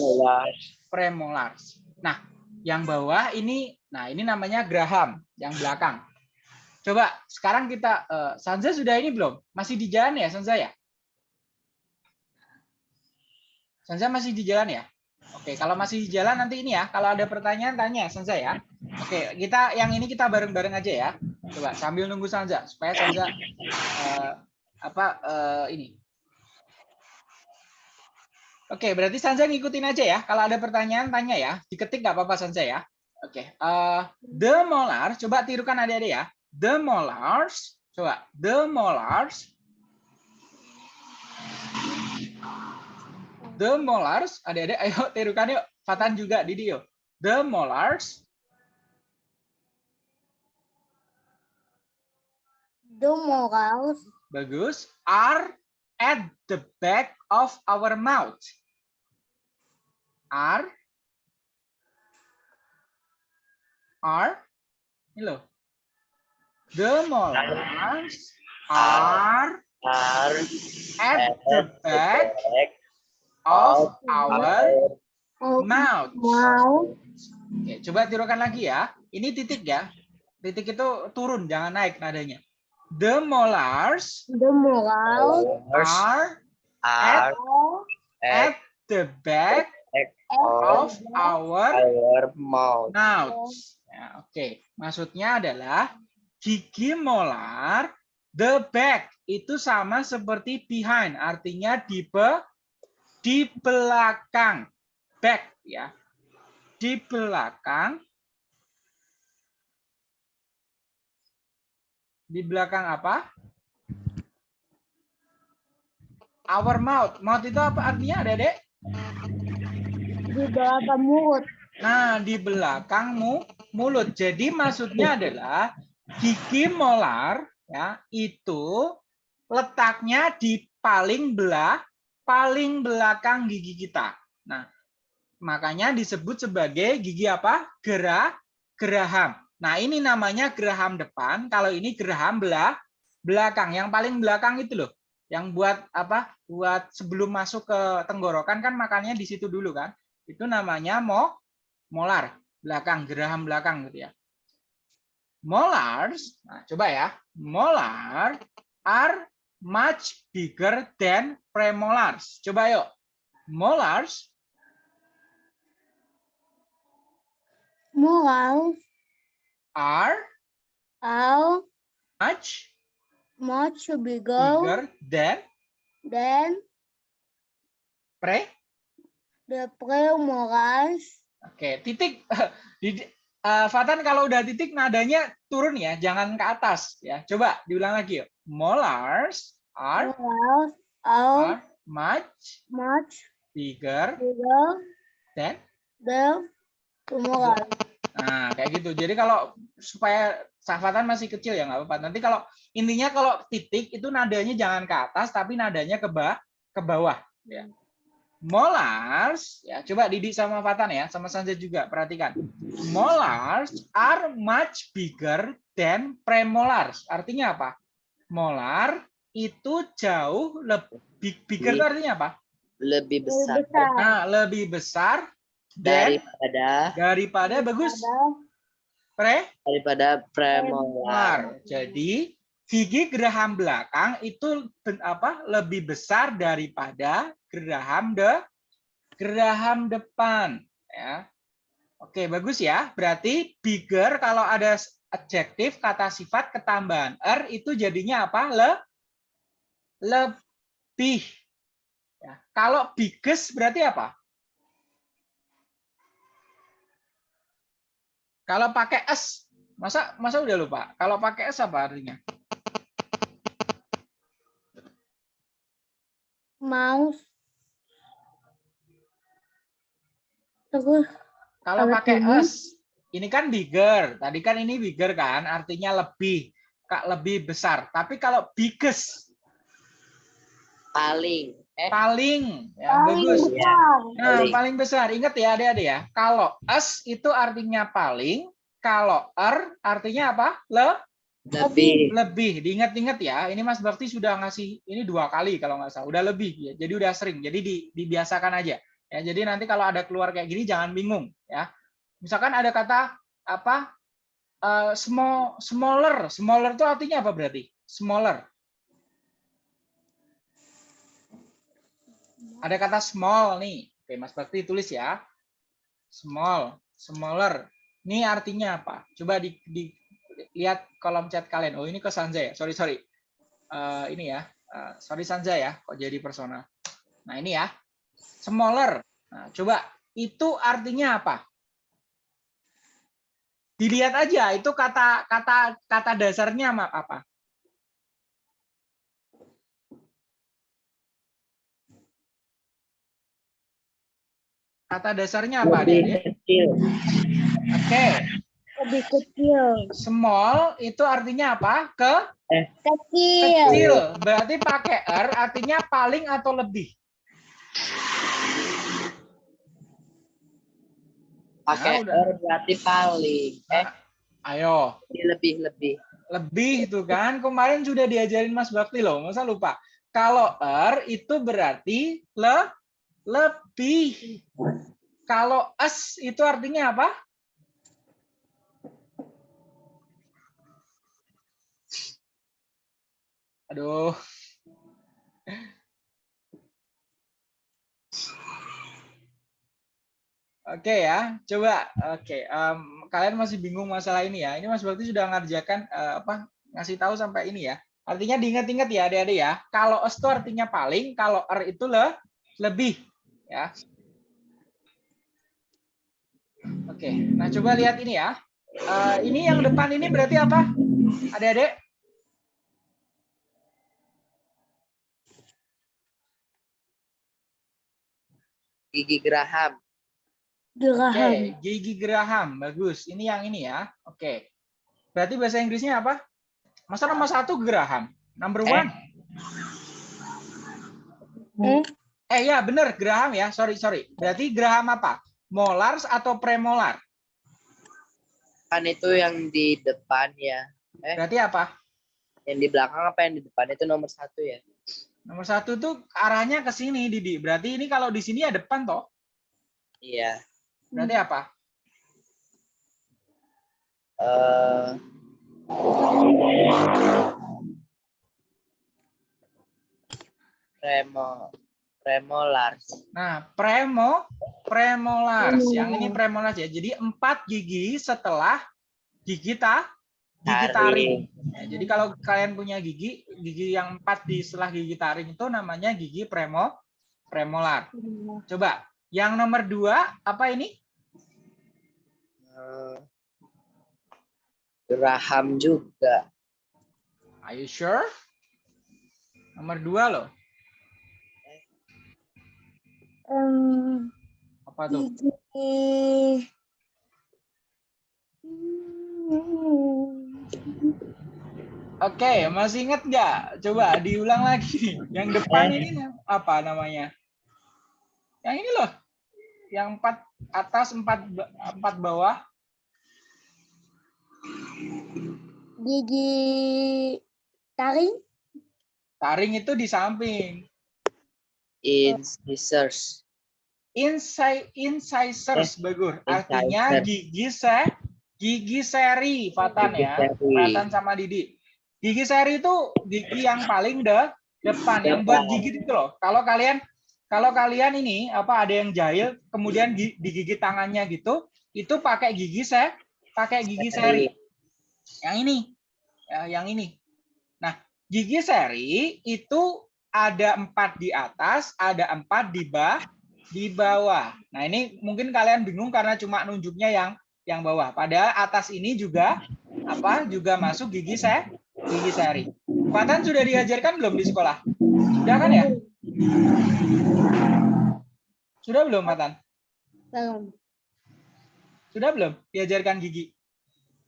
Premolars. Nah, yang bawah ini nah ini namanya geraham yang belakang. Coba sekarang kita eh, Sanza sudah ini belum? Masih di jalan ya Sanza ya? Sanza masih di jalan ya? Oke, kalau masih di jalan nanti ini ya. Kalau ada pertanyaan tanya Sanza ya. Oke, kita yang ini kita bareng-bareng aja ya. Coba sambil nunggu Sanza supaya Sanza eh, apa eh, ini. Oke, berarti Sanza ngikutin aja ya. Kalau ada pertanyaan tanya ya. Diketik nggak apa-apa Sanza ya. Oke, eh, the molar coba tirukan adik-adik ya. The molars, coba the molars The molars, adik-adik, ayo tirukan yuk. Fatan juga, Didi yuk. The molars The morals Bagus. Are at the back of our mouth. Are. Are. Ini loh. The molars are are at the back back of of our mouth. mouth. Oke, coba tirukan lagi ya. Ini titik ya. Titik itu turun, jangan naik nadanya. The molars The Molars are are at at the back of of our our mouth mouths. Ya, Oke, maksudnya adalah gigi molar the back itu sama seperti behind, artinya di be, di belakang. Back ya. Di belakang. Di belakang apa? Our mouth. Mouth itu apa artinya, Dedek? di belakang mulut. Nah, di belakangmu mulut. Jadi maksudnya adalah gigi molar ya itu letaknya di paling belah paling belakang gigi kita. Nah, makanya disebut sebagai gigi apa? Gerah geraham. Nah, ini namanya geraham depan, kalau ini geraham belah belakang. Yang paling belakang itu loh. Yang buat apa? Buat sebelum masuk ke tenggorokan kan makannya di situ dulu kan. Itu namanya mo molar, belakang, geraham belakang gitu ya. Molars, nah coba ya. Molar are much bigger than premolars. Coba yuk. Molars Moral are are much much bigger bigger than than pre. the premolars. Oke, titik di eh, Fatan kalau udah titik nadanya turun ya, jangan ke atas ya. Coba diulang lagi yuk. Molars are, Molars are are much much bigger bigger than than premolars. Nah, kayak gitu. Jadi kalau supaya sahfatan masih kecil ya nggak apa-apa. Nanti kalau intinya kalau titik itu nadanya jangan ke atas tapi nadanya ke bawah ke bawah ya. Molars ya coba Didi sama Fatan ya sama Sanja juga perhatikan. Molars are much bigger than premolars. Artinya apa? Molar itu jauh lebih bigger itu artinya apa? Lebih Lebih besar Nah, lebih besar daripada daripada bagus daripada pre daripada premolar. molar. Jadi gigi geraham belakang itu apa lebih besar daripada geraham de geraham depan ya. Oke, bagus ya. Berarti bigger kalau ada adjektif kata sifat ketambahan er itu jadinya apa? Le lebih. Ya. Kalau biggest berarti apa? Kalau pakai s, masa masa udah lupa? Kalau pakai s apa artinya? Mouse terus Kalau Kalau pakai ini? s, ini kan bigger. Tadi kan ini bigger kan, artinya lebih, kak lebih besar. Tapi kalau biggest, Paling. Eh, paling, ya paling bagus. besar Nah, Paling. paling besar. Ingat ya adik-adik ya. Kalau s itu artinya paling, kalau er artinya apa? Le, lebih. lebih. Diingat-ingat ya. Ini Mas Bakti sudah ngasih ini dua kali kalau nggak salah. Udah lebih ya. Jadi udah sering. Jadi di, dibiasakan aja. Ya, jadi nanti kalau ada keluar kayak gini jangan bingung ya. Misalkan ada kata apa? eh, small smaller. Smaller itu artinya apa berarti? Smaller. Ada kata small nih. Oke, Mas Bakti tulis ya. Small, smaller. Ini artinya apa? Coba di, di lihat kolom chat kalian. Oh, ini ke Sanja ya. Sorry, sorry. Eh, ini ya. Eh, sorry Sanja ya, kok jadi personal. Nah, ini ya. Smaller. Nah, coba itu artinya apa? Dilihat aja itu kata kata kata dasarnya apa? Kata dasarnya apa, Lebih Adik? kecil. Lebih kecil small itu artinya apa? Ke kecil kecil. Berarti pakai er artinya paling atau lebih. Pakai Nah, er berarti paling. Eh, Ayo, lebih lebih. lebih itu kan kemarin sudah diajarin Mas Bakti loh, masa lupa. Kalau er itu berarti le lebih. Kalau es itu artinya apa? Aduh. Oke ya, coba. Oke, em, kalian masih bingung masalah ini ya. Ini Mas Bakti sudah ngerjakan eh, apa? Ngasih tahu sampai ini ya. Artinya diingat-ingat ya, adik-adik ya. Kalau es itu artinya paling, kalau er itu le lebih ya. Oke, nah coba lihat ini ya. Eh, ini yang depan ini berarti apa? Adik-adik? Gigi geraham. Oke, geraham gigi geraham, bagus. Ini yang ini ya. Oke. Berarti bahasa Inggrisnya apa? Masa nomor satu geraham? Number Eh. one? eh Eh ya benar geraham ya. Sorry sorry. Berarti geraham apa? Molars atau premolar? Kan itu yang di depan ya. Berarti apa? Yang di belakang apa yang di depan itu nomor satu ya? Nomor satu tuh arahnya ke sini, Didi. Berarti ini kalau di sini ya depan toh. Iya. Berarti apa? Eh Remo Remolars. Nah, premo, premolars. Yang ini premolars ya. Jadi empat gigi setelah gigi ta, gigi taring. Ya, jadi kalau kalian punya gigi, gigi yang empat di setelah gigi taring itu namanya gigi premo, premolar. Coba, yang nomor dua apa ini? Eh, Graham juga. Are you sure? Nomor dua loh. Em, Apa tuh? gigi. Oke, masih ingat nggak? Coba diulang lagi. Yang depan ini apa namanya? Yang ini loh. Yang empat atas, empat empat bawah. Gigi taring. Taring itu di samping. Incisors. Inside incisors bagus. Artinya gigi se gigi seri Fatan Gigi ya. seri. Fatan sama Didi. Gigi seri itu gigi yang paling de depan yang buat gigi itu loh. Kalau kalian kalau kalian ini apa ada yang jahil kemudian gi- digigit tangannya gitu, itu pakai gigi se pakai gigi seri. Yang ini. Ya, yang ini. Nah, gigi seri itu ada empat di atas, ada empat di bawah, di bawah. Nah, ini mungkin kalian bingung karena cuma nunjuknya yang yang bawah. Padahal atas ini juga apa? Juga masuk gigi se gigi seri. Fatan sudah diajarkan belum di sekolah? Sudah kan ya? Sudah belum, Fatan? Belum. Sudah belum diajarkan gigi?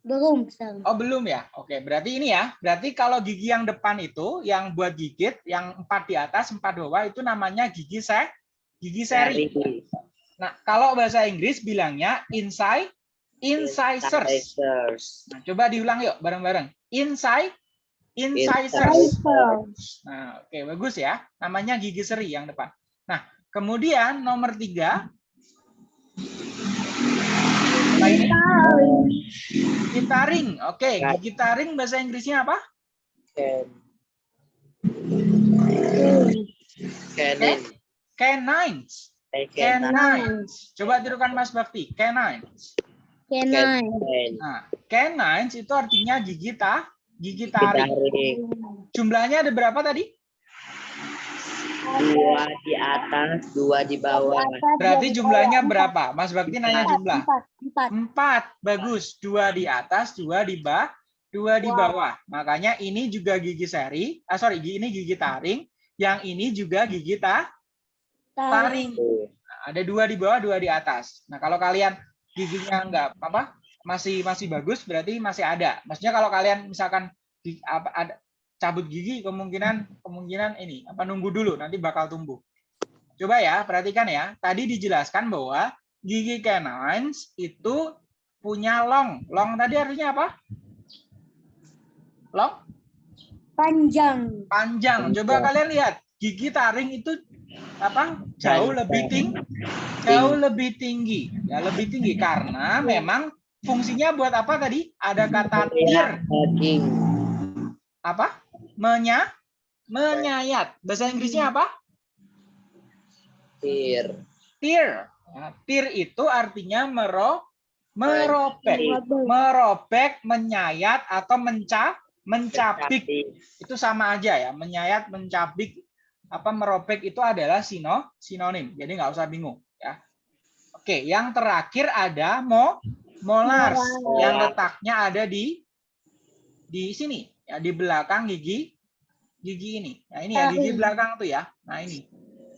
Belum, belum. Oh belum ya? Oke, berarti ini ya. Berarti kalau gigi yang depan itu, yang buat gigit, yang empat di atas, empat bawah itu namanya gigi se, gigi seri. Nah, kalau bahasa Inggris bilangnya inside, incisors. Incisors. Nah, coba diulang yuk bareng-bareng. Inside, incisors. Incisors. Nah, oke bagus ya. Namanya gigi seri yang depan. Nah, kemudian nomor tiga. Ini? Gigi taring. Oke, gigi taring bahasa Inggrisnya apa? Ken. Canin. Canines. Canin. Canines. Coba tirukan Mas Bakti. Canines. Canine. Canin. Nah, canines itu artinya gigi ta, gigi Gigi taring. taring. Jumlahnya ada berapa tadi? Dua di atas, dua di bawah. Berarti jumlahnya berapa? Mas Bakti nanya jumlah. Empat, empat. Empat. Bagus. Dua di atas, dua di bawah, dua di bawah. Makanya ini juga gigi seri. Ah, sorry, ini gigi taring. Yang ini juga gigi ta, taring. Nah, ada dua di bawah, dua di atas. Nah, kalau kalian giginya enggak apa masih masih bagus berarti masih ada. Maksudnya kalau kalian misalkan gi- apa ada cabut gigi kemungkinan kemungkinan ini apa nunggu dulu nanti bakal tumbuh. Coba ya, perhatikan ya. Tadi dijelaskan bahwa gigi canines itu punya long. Long tadi artinya apa? Long Panjang. panjang. Coba kalian lihat gigi taring itu apa? Jauh lebih tinggi, jauh lebih tinggi. Ya lebih tinggi karena memang fungsinya buat apa tadi? Ada kata tear, Daging. apa? Menya, menyayat. Bahasa Inggrisnya apa? Tir. Tear. Ya, tear itu artinya mero, merobek, Merobek. menyayat atau menca, mencabik. Itu sama aja ya menyayat mencabik apa merobek itu adalah sino sinonim. Jadi nggak usah bingung ya. Oke yang terakhir ada mo molars. Yang letaknya ada di di sini ya di belakang gigi gigi ini. Nah ini ya gigi Taring. belakang tuh ya. Nah ini.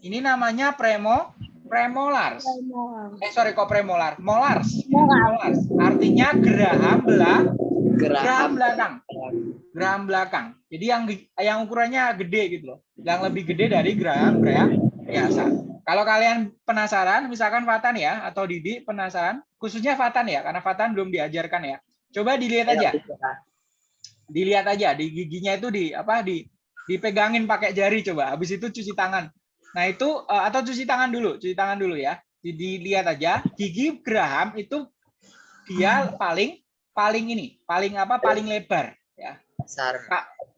Ini namanya premo premolars. Eh sorry kok premolar? Molars. Molars. Artinya geraham belah geraham geraham. belakang. Geraham belakang. Jadi yang yang ukurannya gede gitu loh. Yang lebih gede dari geraham geraham biasa. Kalau kalian penasaran, misalkan Fatan ya atau Didi penasaran, khususnya Fatan ya, karena Fatan belum diajarkan ya. Coba dilihat aja. Dilihat aja di giginya itu di apa di dipegangin pakai jari coba. Habis itu cuci tangan. Nah, itu eh, atau cuci tangan dulu, cuci tangan dulu ya. Di- Dilihat aja gigi Graham itu dia paling paling ini, paling apa? Paling lebar ya. Besar.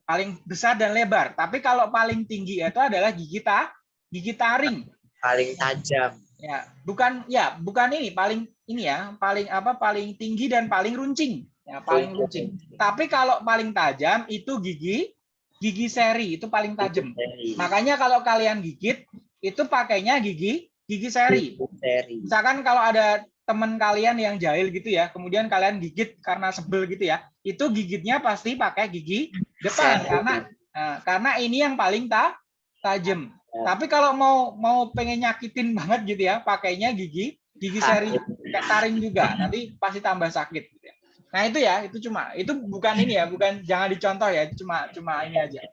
Paling besar dan lebar. Tapi kalau paling tinggi itu adalah gigi ta, gigi taring. Paling tajam. Ya, bukan ya, bukan ini paling ini ya, paling apa? Paling tinggi dan paling runcing. Ya, paling runcing. Tapi kalau paling tajam itu gigi gigi seri itu paling tajam. Makanya kalau kalian gigit itu pakainya gigi gigi seri. Seri. Misalkan kalau ada teman kalian yang jahil gitu ya, kemudian kalian gigit karena sebel gitu ya, itu gigitnya pasti pakai gigi depan karena nah, karena ini yang paling ta tajam. Tapi kalau mau mau pengen nyakitin banget gitu ya, pakainya gigi gigi seri kayak taring juga, nanti pasti tambah sakit. Gitu ya. Nah itu ya, itu cuma itu bukan ini ya, bukan jangan dicontoh ya, cuma cuma ini aja.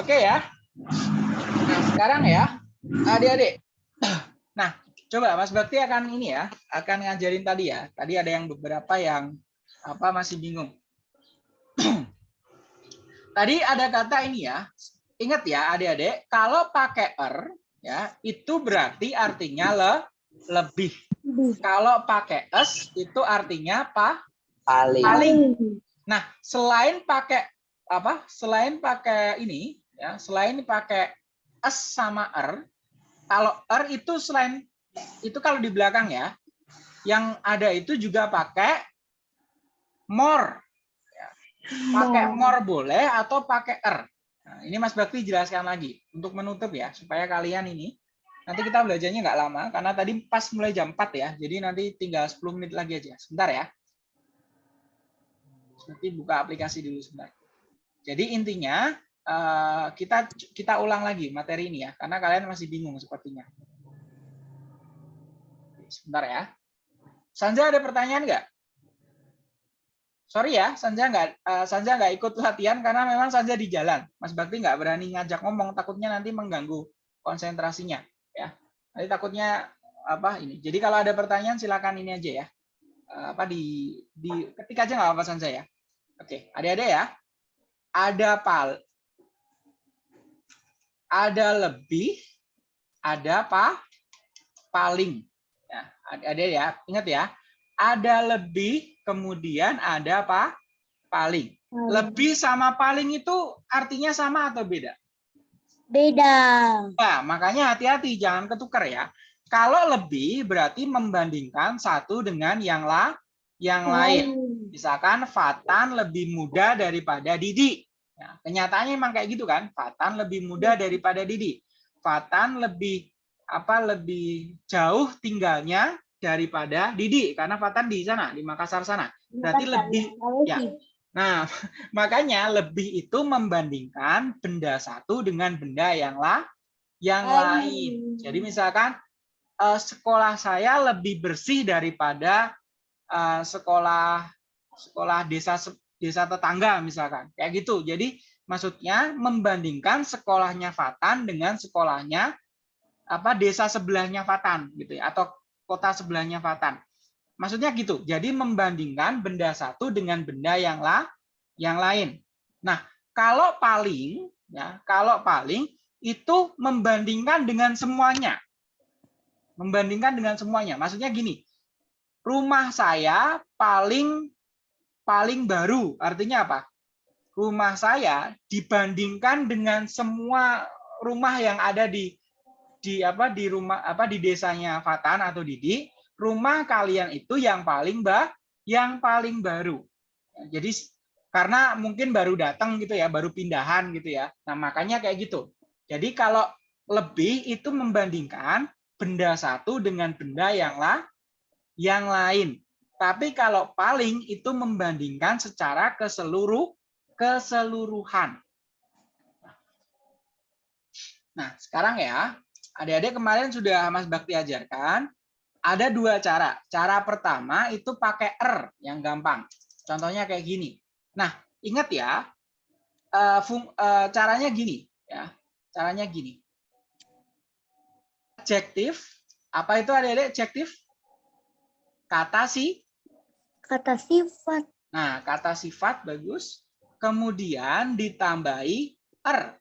Oke ya. Nah sekarang ya, adik-adik. Nah coba Mas Bakti akan ini ya, akan ngajarin tadi ya. Tadi ada yang beberapa yang apa masih bingung. tadi ada kata ini ya. Ingat ya adik-adik, kalau pakai er ya itu berarti artinya le lebih. Kalau pakai es itu artinya apa? Paling. Paling. Nah, selain pakai apa? Selain pakai ini ya, selain pakai es sama er, kalau er itu selain itu kalau di belakang ya, yang ada itu juga pakai more. Ya. Pakai more boleh atau pakai er. Nah, ini Mas Bakti jelaskan lagi untuk menutup ya, supaya kalian ini nanti kita belajarnya nggak lama karena tadi pas mulai jam 4 ya. Jadi nanti tinggal 10 menit lagi aja. Sebentar ya. Nanti buka aplikasi dulu sebentar. Jadi intinya eh, kita kita ulang lagi materi ini ya, karena kalian masih bingung sepertinya. Sebentar ya. Sanja ada pertanyaan nggak? Sorry ya, Sanja nggak eh, Sanja nggak ikut latihan karena memang Sanja di jalan. Mas Bakti nggak berani ngajak ngomong, takutnya nanti mengganggu konsentrasinya. Ya, nanti takutnya apa ini. Jadi kalau ada pertanyaan silakan ini aja ya. Eh, Apa di di ketik aja nggak apa-apa Sanja ya. Oke, adik-adik ya. Ada pal, ada lebih, ada apa? Paling. Ada ya, ingat ya. Ada lebih, kemudian ada apa? Paling. Lebih sama paling itu artinya sama atau beda? Beda. Nah, makanya hati-hati jangan ketukar ya. Kalau lebih berarti membandingkan satu dengan yang la, yang lain. Misalkan Fatan lebih muda daripada Didi. Ya, kenyataannya emang kayak gitu kan. Fatan lebih muda daripada Didi. Fatan lebih apa lebih jauh tinggalnya daripada Didi karena Fatan di sana di Makassar sana. Berarti lebih ya. Nah, makanya lebih itu membandingkan benda satu dengan benda yang lah yang lain. Jadi misalkan eh, sekolah saya lebih bersih daripada eh, sekolah sekolah desa desa tetangga misalkan. Kayak gitu. Jadi maksudnya membandingkan sekolahnya Fatan dengan sekolahnya apa desa sebelahnya Fatan gitu ya atau kota sebelahnya Fatan. Maksudnya gitu. Jadi membandingkan benda satu dengan benda yang lah yang lain. Nah, kalau paling ya, kalau paling itu membandingkan dengan semuanya. Membandingkan dengan semuanya. Maksudnya gini. Rumah saya paling paling baru. Artinya apa? Rumah saya dibandingkan dengan semua rumah yang ada di di apa di rumah apa di desanya Fatan atau Didi, rumah kalian itu yang paling bah yang paling baru. Jadi karena mungkin baru datang gitu ya, baru pindahan gitu ya. Nah, makanya kayak gitu. Jadi kalau lebih itu membandingkan benda satu dengan benda yang lah yang lain. Tapi kalau paling itu membandingkan secara ke seluruh keseluruhan. Nah, sekarang ya, adik-adik kemarin sudah Mas Bakti ajarkan, ada dua cara. Cara pertama itu pakai er yang gampang. Contohnya kayak gini. Nah, ingat ya, eh, fung- eh, caranya gini, ya, caranya gini. Adjektif, apa itu adik-adik? Adjektif? Kata si, Kata sifat. Nah, kata sifat bagus. Kemudian ditambahi er.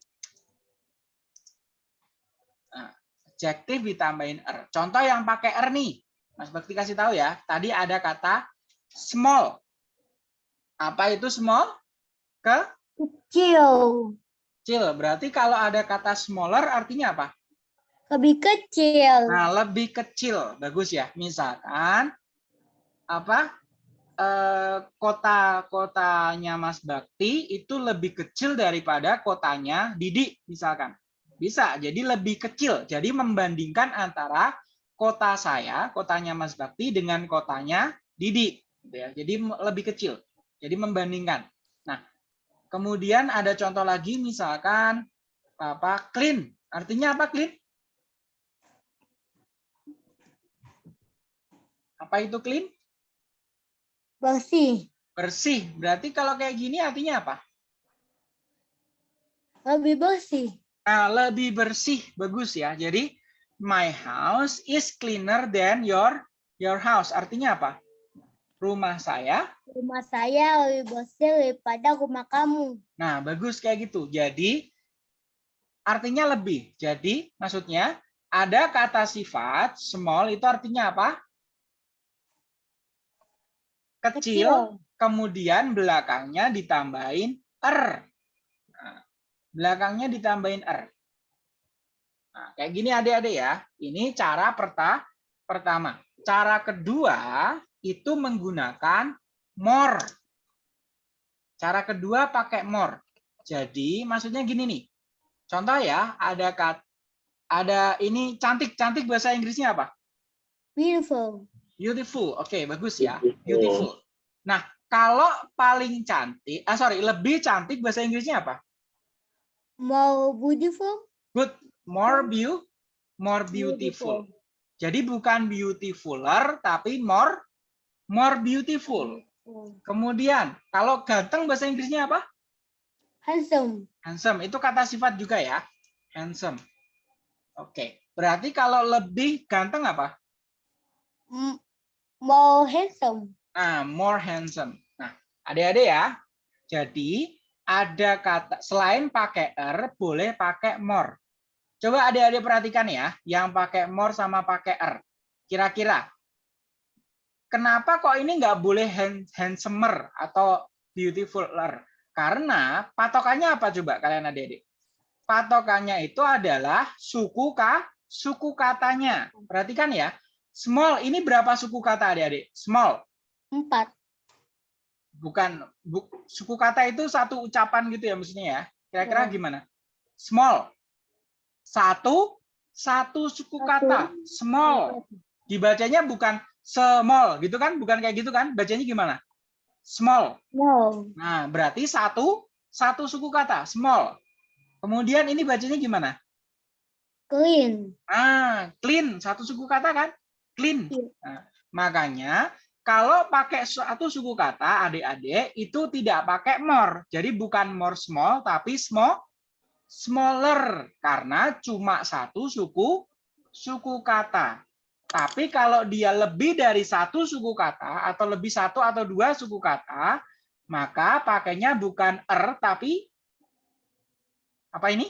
Adjektif ditambahin er. Contoh yang pakai er nih. Mas Bakti kasih tahu ya. Tadi ada kata small. Apa itu small? Ke Kecil. kecil. Berarti kalau ada kata smaller artinya apa? Lebih kecil. Nah, lebih kecil. Bagus ya. Misalkan apa? Eh, kota-kotanya Mas Bakti itu lebih kecil daripada kotanya Didi misalkan. Bisa. Jadi lebih kecil. Jadi membandingkan antara kota saya, kotanya Mas Bakti dengan kotanya Didi gitu ya. Jadi lebih kecil. Jadi membandingkan. Nah, kemudian ada contoh lagi misalkan apa? clean. Artinya apa clean? Apa itu clean? Bersih. Bersih. Berarti kalau kayak gini artinya apa? Lebih bersih. Nah, lebih bersih. Bagus ya. Jadi my house is cleaner than your your house. Artinya apa? Rumah saya. Rumah saya lebih bersih daripada rumah kamu. Nah, bagus kayak gitu. Jadi artinya lebih. Jadi maksudnya ada kata sifat small itu artinya apa? Kecil, kemudian belakangnya ditambahin er. Belakangnya ditambahin er. Nah, kayak gini adik-adik ya. Ini cara perta pertama. Cara kedua itu menggunakan more. Cara kedua pakai more. Jadi maksudnya gini nih. Contoh ya, ada kat, ada ini cantik. Cantik bahasa Inggrisnya apa? Beautiful. Beautiful. Oke, bagus ya. Beautiful. Nah, kalau paling cantik, ah sorry, lebih cantik bahasa Inggrisnya apa? More beautiful. Good. More view, more beautiful. Jadi bukan beautifuler, tapi more more beautiful. Kemudian, kalau ganteng bahasa Inggrisnya apa? Handsome. Handsome. Itu kata sifat juga ya. Handsome. Oke. Berarti kalau lebih ganteng apa? M- More handsome. Nah, more handsome. Nah, adik-adik ya. Jadi, ada kata selain pakai er boleh pakai more. Coba adik-adik perhatikan ya, yang pakai more sama pakai er. Kira-kira kenapa kok ini nggak boleh hand, handsomer atau beautifuler? Karena patokannya apa coba kalian adik-adik? Patokannya itu adalah suku ka, suku katanya. Perhatikan ya. Small ini berapa suku kata adik-adik? Small. Empat. Bukan bu, suku kata itu satu ucapan gitu ya maksudnya ya. Kira-kira Ya. gimana? Small. Satu satu suku Satu. kata, small. Dibacanya bukan small gitu kan? Bukan kayak gitu kan? Bacanya gimana? Small. No. Nah, berarti satu satu suku kata, small. Kemudian ini bacanya gimana? Clean. Ah, clean, satu suku kata kan? Clean. Iya. Nah, makanya kalau pakai satu suku kata adik-adik itu tidak pakai more. Jadi bukan more small tapi small smaller karena cuma satu suku suku kata. Tapi kalau dia lebih dari satu suku kata atau lebih satu atau dua suku kata, maka pakainya bukan er tapi apa ini?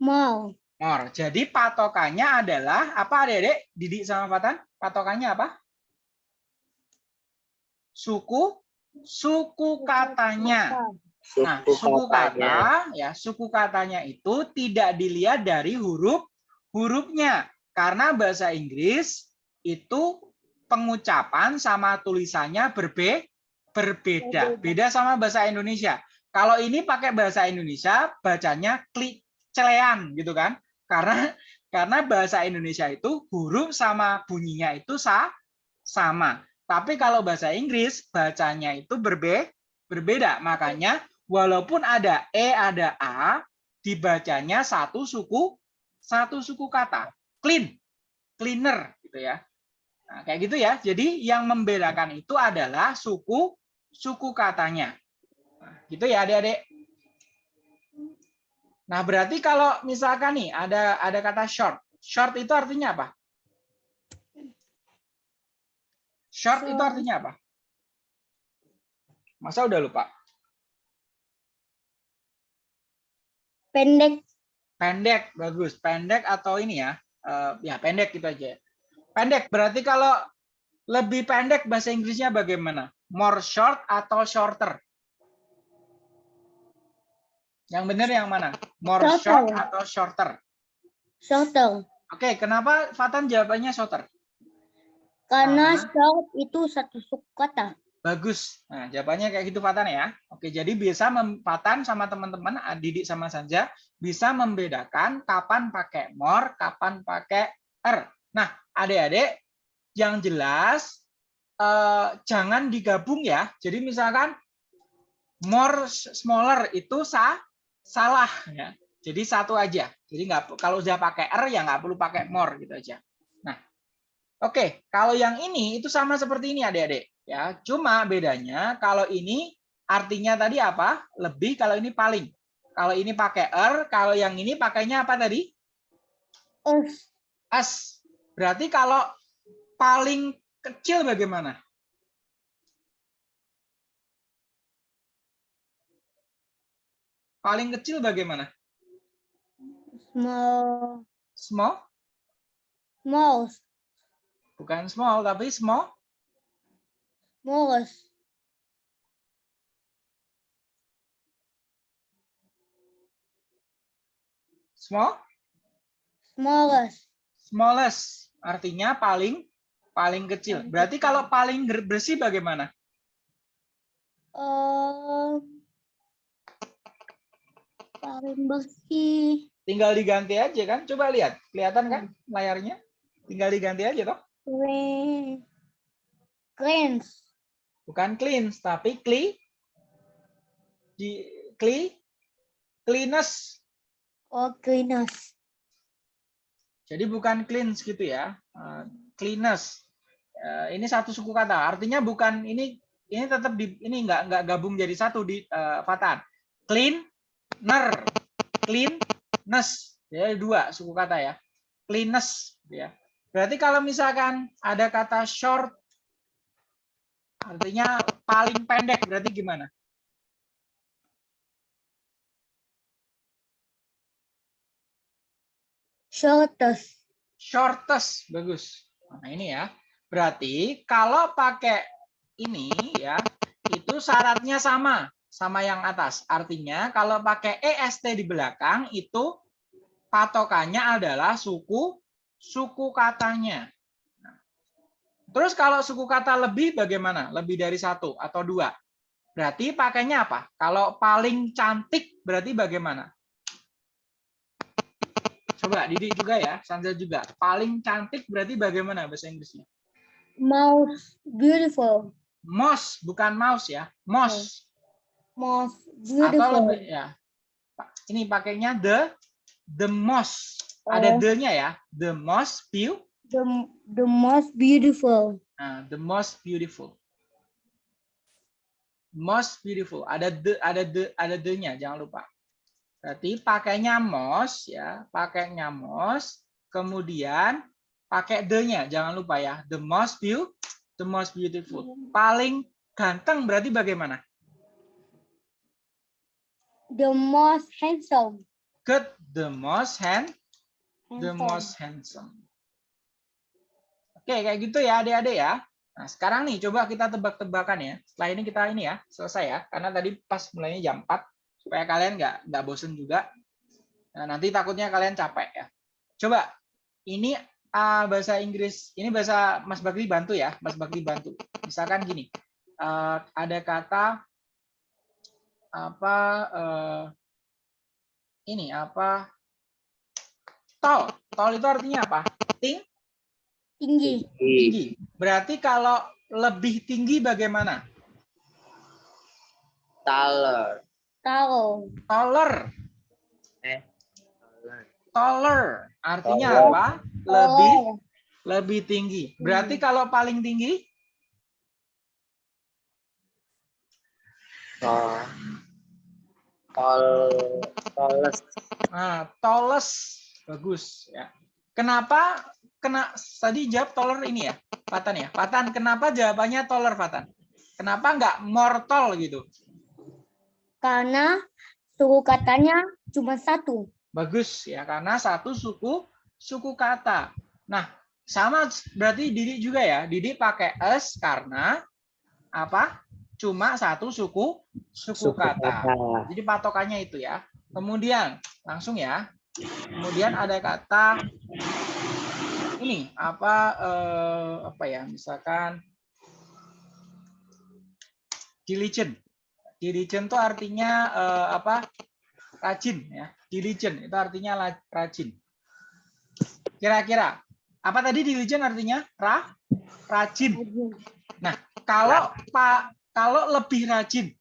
More. More. Jadi patokannya adalah apa adik-adik? Didik sama Fatan? Patokannya apa? Suku suku katanya. Nah, suku kata ya, suku katanya itu tidak dilihat dari huruf hurufnya. Karena bahasa Inggris itu pengucapan sama tulisannya berbe. Berbeda. Beda sama bahasa Indonesia. Kalau ini pakai bahasa Indonesia bacanya klik celean gitu kan? Karena karena bahasa Indonesia itu huruf sama bunyinya itu sa, sama. Tapi kalau bahasa Inggris bacanya itu berbe, berbeda. Makanya walaupun ada e ada a dibacanya satu suku satu suku kata. Clean, cleaner gitu ya. Nah, kayak gitu ya. Jadi yang membedakan itu adalah suku suku katanya. Nah, gitu ya adik-adik. Nah, berarti kalau misalkan nih ada ada kata short. Short itu artinya apa? Short itu artinya apa? Masa udah lupa? Pendek. Pendek, bagus. Pendek atau ini ya? eh, ya pendek gitu aja. Pendek berarti kalau lebih pendek bahasa Inggrisnya bagaimana? More short atau shorter? Yang benar yang mana? More Shorter. short atau shorter? Shorter. Oke, kenapa Fatan jawabannya shorter? Karena short itu satu suku kata. Bagus. Nah, jawabannya kayak gitu Fatan ya. Oke, jadi bisa Fatan sama teman-teman, Didik sama Sanja bisa membedakan kapan pakai more, kapan pakai er. Nah, adik-adik yang jelas eh, jangan digabung ya. Jadi misalkan more smaller itu sa salah ya. Jadi satu aja. Jadi nggak kalau udah pakai er ya nggak perlu pakai more gitu aja. Nah, oke. Kalau yang ini itu sama seperti ini adik-adik ya. Cuma bedanya kalau ini artinya tadi apa? Lebih kalau ini paling. Kalau ini pakai er, kalau yang ini pakainya apa tadi? Us. As. Berarti kalau paling kecil bagaimana? Paling kecil bagaimana? Small. Small? Small. Bukan small, tapi small. Smallest. Small? Smallest. Smallest. Artinya paling paling kecil. Berarti kalau paling bersih bagaimana? Um, paling bersih. Tinggal diganti aja kan? Coba lihat. Kelihatan kan layarnya? Tinggal diganti aja toh. Clean. Cleanse. Bukan clean, tapi clean. Di clean cleanest. Or cleanest. Jadi bukan cleans gitu ya. Uh, cleanest. Uh, ini satu suku kata. Artinya bukan ini ini tetap di ini enggak enggak gabung jadi satu di uh, Fatan. Cleaner, cleanness. Ya dua suku kata ya. Cleanness ya. Berarti kalau misalkan ada kata short artinya paling pendek berarti gimana? Shortest. shortest bagus nah ini ya berarti kalau pakai ini ya itu syaratnya sama sama yang atas. Artinya kalau pakai est di belakang itu patokannya adalah suku suku katanya. Nah, terus kalau suku kata lebih bagaimana? Lebih dari satu atau dua? Berarti pakainya apa? Kalau paling cantik berarti bagaimana? Coba Didi juga ya, Sanza juga. Paling cantik berarti bagaimana bahasa Inggrisnya? Most beautiful. Most, bukan mouse ya. Most. Most Atau beautiful. lebih ya. Ini pakainya the the most. Ada Oh. the-nya ya. The most view. The, the most beautiful. Nah, the most beautiful. Most beautiful. Ada the ada the ada the-nya, jangan lupa. Berarti pakainya most ya, pakainya most, kemudian pakai the-nya, jangan lupa ya. The most view, the most beautiful. Paling ganteng berarti bagaimana? The most handsome. Good, the most hand, the handsome. most handsome. Oke, kayak gitu ya adik-adik ya. Nah, sekarang nih coba kita tebak-tebakan ya. Setelah ini kita ini ya, selesai ya. Karena tadi pas mulainya jam 4 supaya kalian nggak nggak bosen juga. Nah, nanti takutnya kalian capek ya. Coba ini ah, bahasa Inggris, ini bahasa Mas Bakri bantu ya, Mas Bakri bantu. Misalkan gini, eh, ada kata apa eh, ini apa tol, tol itu artinya apa? Ting, Tinggi. tinggi. Berarti kalau lebih tinggi bagaimana? Taller. Taruh. Taller, Eh. Taller. taller. Artinya Taller. apa? Lebih Oh, lebih tinggi. Berarti kalau paling tinggi Tall. Tallest. Nah, tallest bagus ya. Kenapa kena tadi jawab toler ini ya, Fatan ya. Fatan, kenapa jawabannya toler, Fatan? Kenapa nggak mortal gitu? Karena suku katanya cuma satu. Bagus ya, karena satu suku suku kata. Nah, sama berarti Didi juga ya. Didi pakai es karena apa? Cuma satu suku suku, kata. Jadi patokannya itu ya. Kemudian langsung ya. Kemudian ada kata ini apa eh, apa ya? Misalkan diligent. Diligent itu artinya eh, apa? Rajin ya. Diligent itu artinya rajin. Kira-kira apa tadi diligent artinya? Ra rajin. Kalau Pak kalau lebih rajin,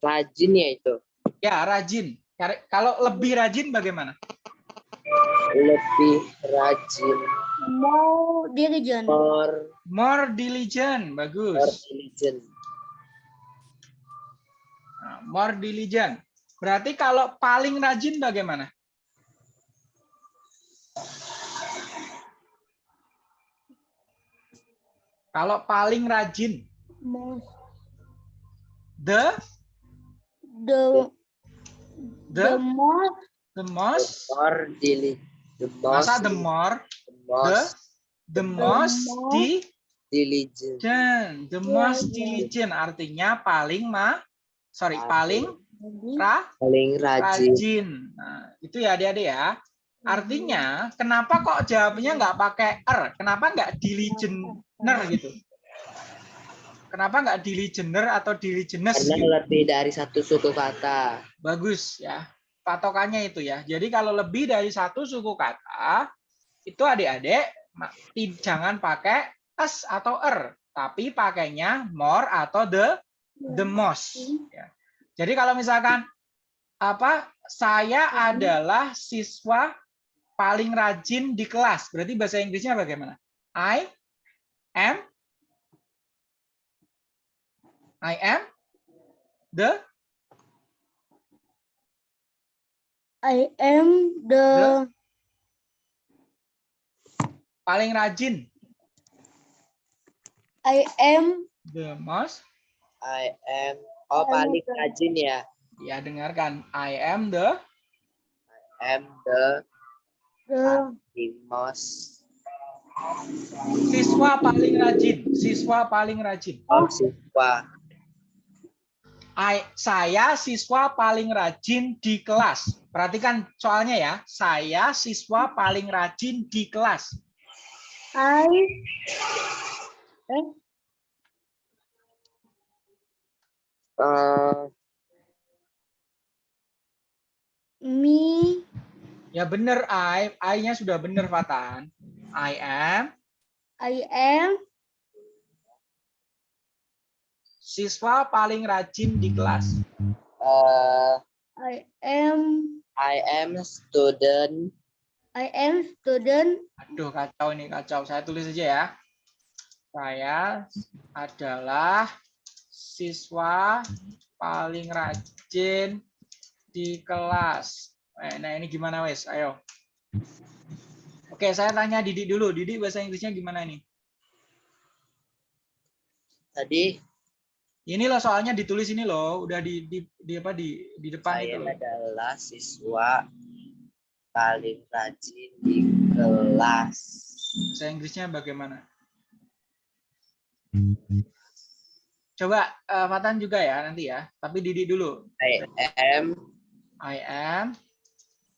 Rajin ya itu. ya rajin. Kalau lebih rajin bagaimana? Lebih rajin. Mau dirijen. More, More diligent, more bagus. diligent. Nah, more diligent. Berarti kalau paling rajin bagaimana? Kalau paling rajin, Most the? The the? The most. The The most, more diligent. The most, masa the more, the most. The most most. Di diligent. diligent, the most diligent. artinya paling ma, sorry paling. ra, Paling rajin. rajin. Nah, itu ya adik-adik ya. Artinya kenapa kok jawabnya nggak pakai er? Kenapa nggak diligenter gitu? Kenapa nggak diligenter atau diligenes? Karena gitu? lebih dari satu suku kata. Bagus ya. Patokannya itu ya. Jadi kalau lebih dari satu suku kata itu adik-adik jangan pakai s atau er, tapi pakainya more atau the the most. ya. Jadi kalau misalkan apa saya adalah siswa paling rajin di kelas, berarti bahasa Inggrisnya bagaimana? I am I am the I am the paling rajin, I am the most. I am. Oh, paling rajin ya. Ya dengarkan, I am the am the the the most. Siswa paling rajin, siswa paling rajin. Oh, siswa. I, saya siswa paling rajin di kelas. Perhatikan soalnya ya. Saya siswa paling rajin di kelas. I eh Eh, me Ya benar I, I-nya sudah benar Fatan. I am I am siswa paling rajin di kelas. eh, I am I am student. I am student Aduh kacau ini kacau. Saya tulis aja ya. Saya adalah siswa paling rajin di kelas. Eh, Nah ini gimana wes? Ayo. Oke, saya tanya Didi dulu. Didi bahasa Inggrisnya gimana nih? Tadi Ini loh soalnya ditulis ini loh, udah di di, di apa di di depan itu saya adalah siswa paling rajin di kelas. Bahasa Inggrisnya bagaimana? Coba eh, Fatan juga ya nanti ya. Tapi Didi dulu. I am I am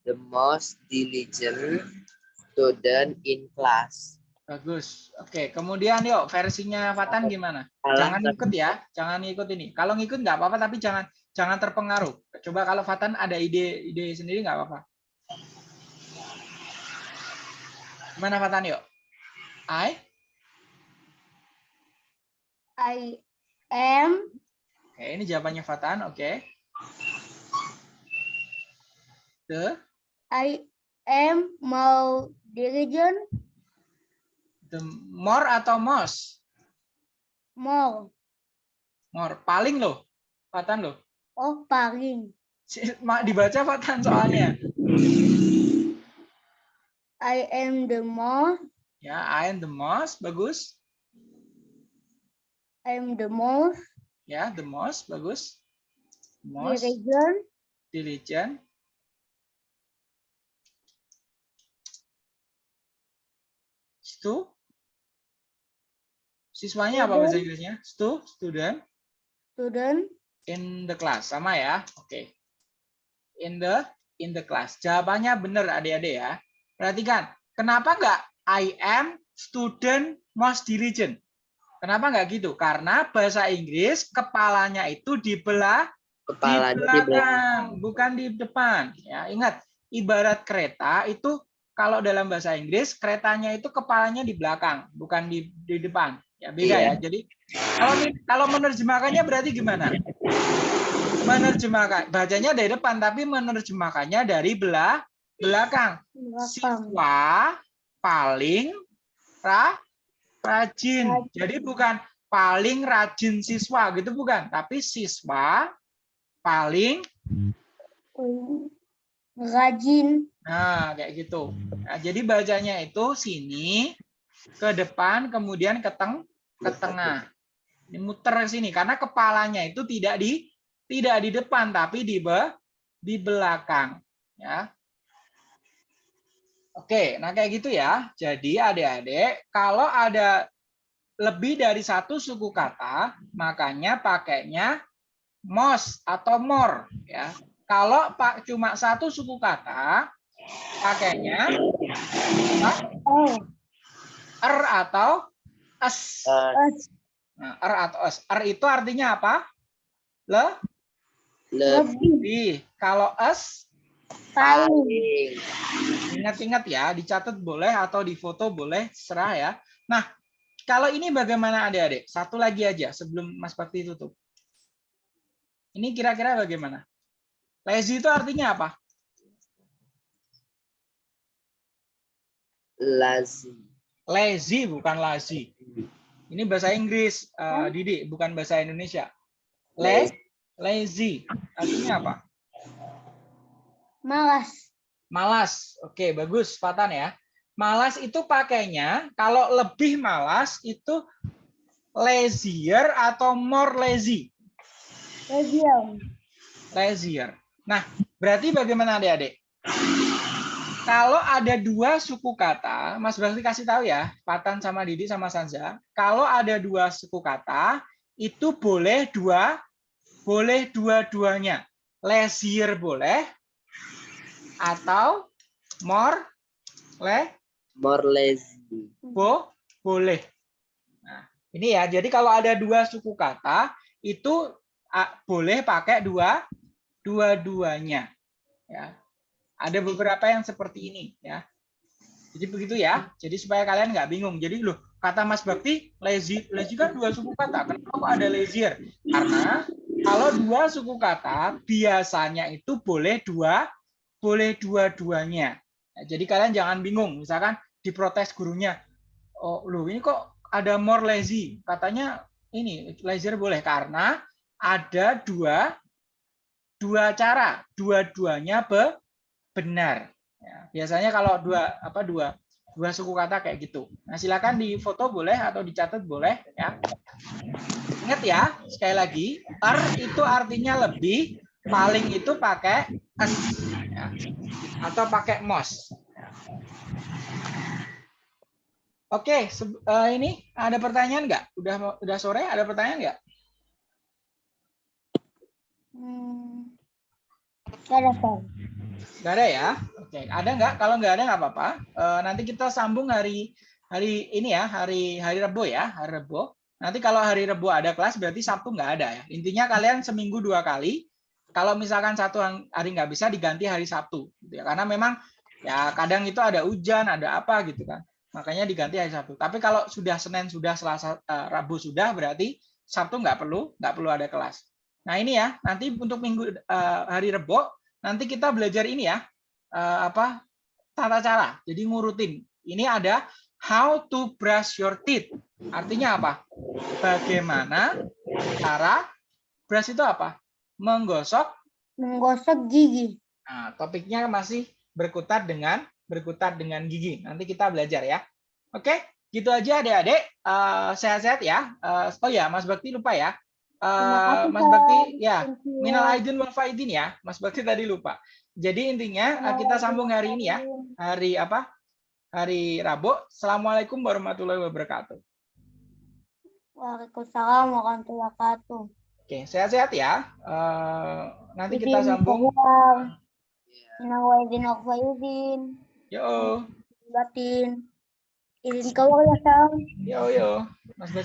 the most diligent student in class. bagus. Oke, kemudian yuk versinya Fatan gimana? Jangan ikut ya, jangan ikut ini. Kalau ngikut nggak apa-apa, tapi jangan jangan terpengaruh. Coba kalau Fatan ada ide ide sendiri nggak apa-apa. Gimana Fatan yuk? I I am Oke, ini jawabannya Fatan. Oke. The I am mau dirijen the more atau most? mau More. Paling loh. Fatan loh. oh paling Dibaca Fatan soalnya. I am the most. Ya, I am the most. Bagus. I am the most Ya, the most. Bagus. Most diligent. diligent. Stu. Siswanya apa bahasa Student. Inggrisnya? Stu, student. student. In the class. Sama ya. Oke. In the in the class. Jawabannya benar adik-adik ya. Perhatikan. Kenapa nggak I am student most diligent? Kenapa nggak gitu? Karena bahasa Inggris kepalanya itu dibelah Kepala di di belakang. belakang, bukan di depan. Ya, ingat, ibarat kereta itu kalau dalam bahasa Inggris keretanya itu kepalanya di belakang, bukan di di depan. Ya, beda Iya. ya. Jadi kalau kalau menerjemahkannya berarti gimana? Menerjemahkan bacanya dari depan tapi menerjemahkannya dari belah belakang. Siswa paling ra, rajin. Rajin. Jadi bukan paling rajin siswa gitu bukan, tapi siswa paling Rajin. nah kayak gitu. Nah, jadi bacanya itu sini ke depan kemudian ke teng ke tengah. Ini muter ke sini karena kepalanya itu tidak di tidak di depan tapi di be, di belakang ya. Oke, nah kayak gitu ya. Jadi adik-adik, kalau ada lebih dari satu suku kata, makanya pakainya mos atau more ya. Kalau pak cuma satu suku kata, pakainya er atau es. Us. Nah, er atau es. Er itu artinya apa? Le, lebih Lebih. Kalau es Paling. Ingat-ingat ya, dicatat boleh atau difoto boleh, serah ya. Nah, kalau ini bagaimana adik-adik? Satu lagi aja sebelum Mas Bakti tutup. Ini kira-kira bagaimana? Lazy itu artinya apa? lazi. Lazy bukan lazy. Ini bahasa Inggris, eh, Didi, bukan bahasa Indonesia. La- lazy artinya apa? Malas. Malas. Oke, bagus, Fatan ya. Malas itu pakainya kalau lebih malas itu lazier atau more lazy. Rajin. Lazier. Nah, berarti bagaimana adik-adik? Kalau ada dua suku kata, Mas Bakti kasih tahu ya, Fatan sama Didi sama Sanza. Kalau ada dua suku kata, itu boleh dua, boleh dua-duanya. Lazier boleh, atau more, le, More lazy. Bo, boleh. Nah, ini ya. Jadi kalau ada dua suku kata itu boleh pakai dua dua-duanya. Ya. Ada beberapa yang seperti ini ya. Jadi begitu ya. Jadi supaya kalian nggak bingung. Jadi loh, kata Mas Bakti lazy lazy kan dua suku kata. Kenapa kok ada lazier? Karena kalau dua suku kata biasanya itu boleh dua boleh dua-duanya. Nah, jadi kalian jangan bingung, misalkan diprotes gurunya, oh loh ini kok ada more lazy, katanya ini lazier boleh karena ada dua dua cara, dua-duanya be- benar. Ya, biasanya kalau dua apa dua dua suku kata kayak gitu. Nah silakan di foto boleh atau dicatat boleh ya. Ingat ya sekali lagi, er itu artinya lebih, paling itu pakai es ya. atau pakai mos. Oke, eh, ini ada pertanyaan nggak? Udah udah sore ada pertanyaan nggak? Hmm. Gak ada, ya? Oke, ada nggak? Kalau nggak ada nggak apa-apa. Eh, nanti kita sambung hari hari ini ya, hari hari Rebo ya, hari Rebo. Nanti kalau hari Rebo ada kelas berarti Sabtu nggak ada ya. Intinya kalian seminggu dua kali. Kalau misalkan satu hari nggak bisa diganti hari Sabtu, gitu ya. Karena memang ya kadang itu ada hujan, ada apa gitu kan. Makanya diganti hari Sabtu. Tapi kalau sudah Senin sudah Selasa eh, Rabu sudah berarti Sabtu nggak perlu nggak perlu ada kelas. Nah ini ya nanti untuk minggu eh, hari Rebo nanti kita belajar ini ya eh, apa tata cara. Jadi ngurutin. Ini ada how to brush your teeth. Artinya apa? Bagaimana cara brush itu apa? Menggosok. Menggosok gigi. Nah, topiknya masih berkutat dengan berkutat dengan gigi. Nanti kita belajar ya. Oke, gitu aja adik-adik. Eh, Sehat-sehat ya. Eh, oh ya, Mas Bakti lupa ya. Eh, kasih, Mas Bakti, ya, minal aidin wal faidin ya. Mas Bakti tadi lupa. Jadi intinya eh, kita sambung hari ini ya. Hari apa? Hari Rabu. Assalamualaikum warahmatullahi wabarakatuh. Waalaikumsalam warahmatullahi wabarakatuh. Oke, sehat-sehat ya. Eh, nanti kita sambung. Iya. Minal aidin wal faidin. Yo, Batin. Izin keluar ya, Sam. yo, yo. Mas Bakti.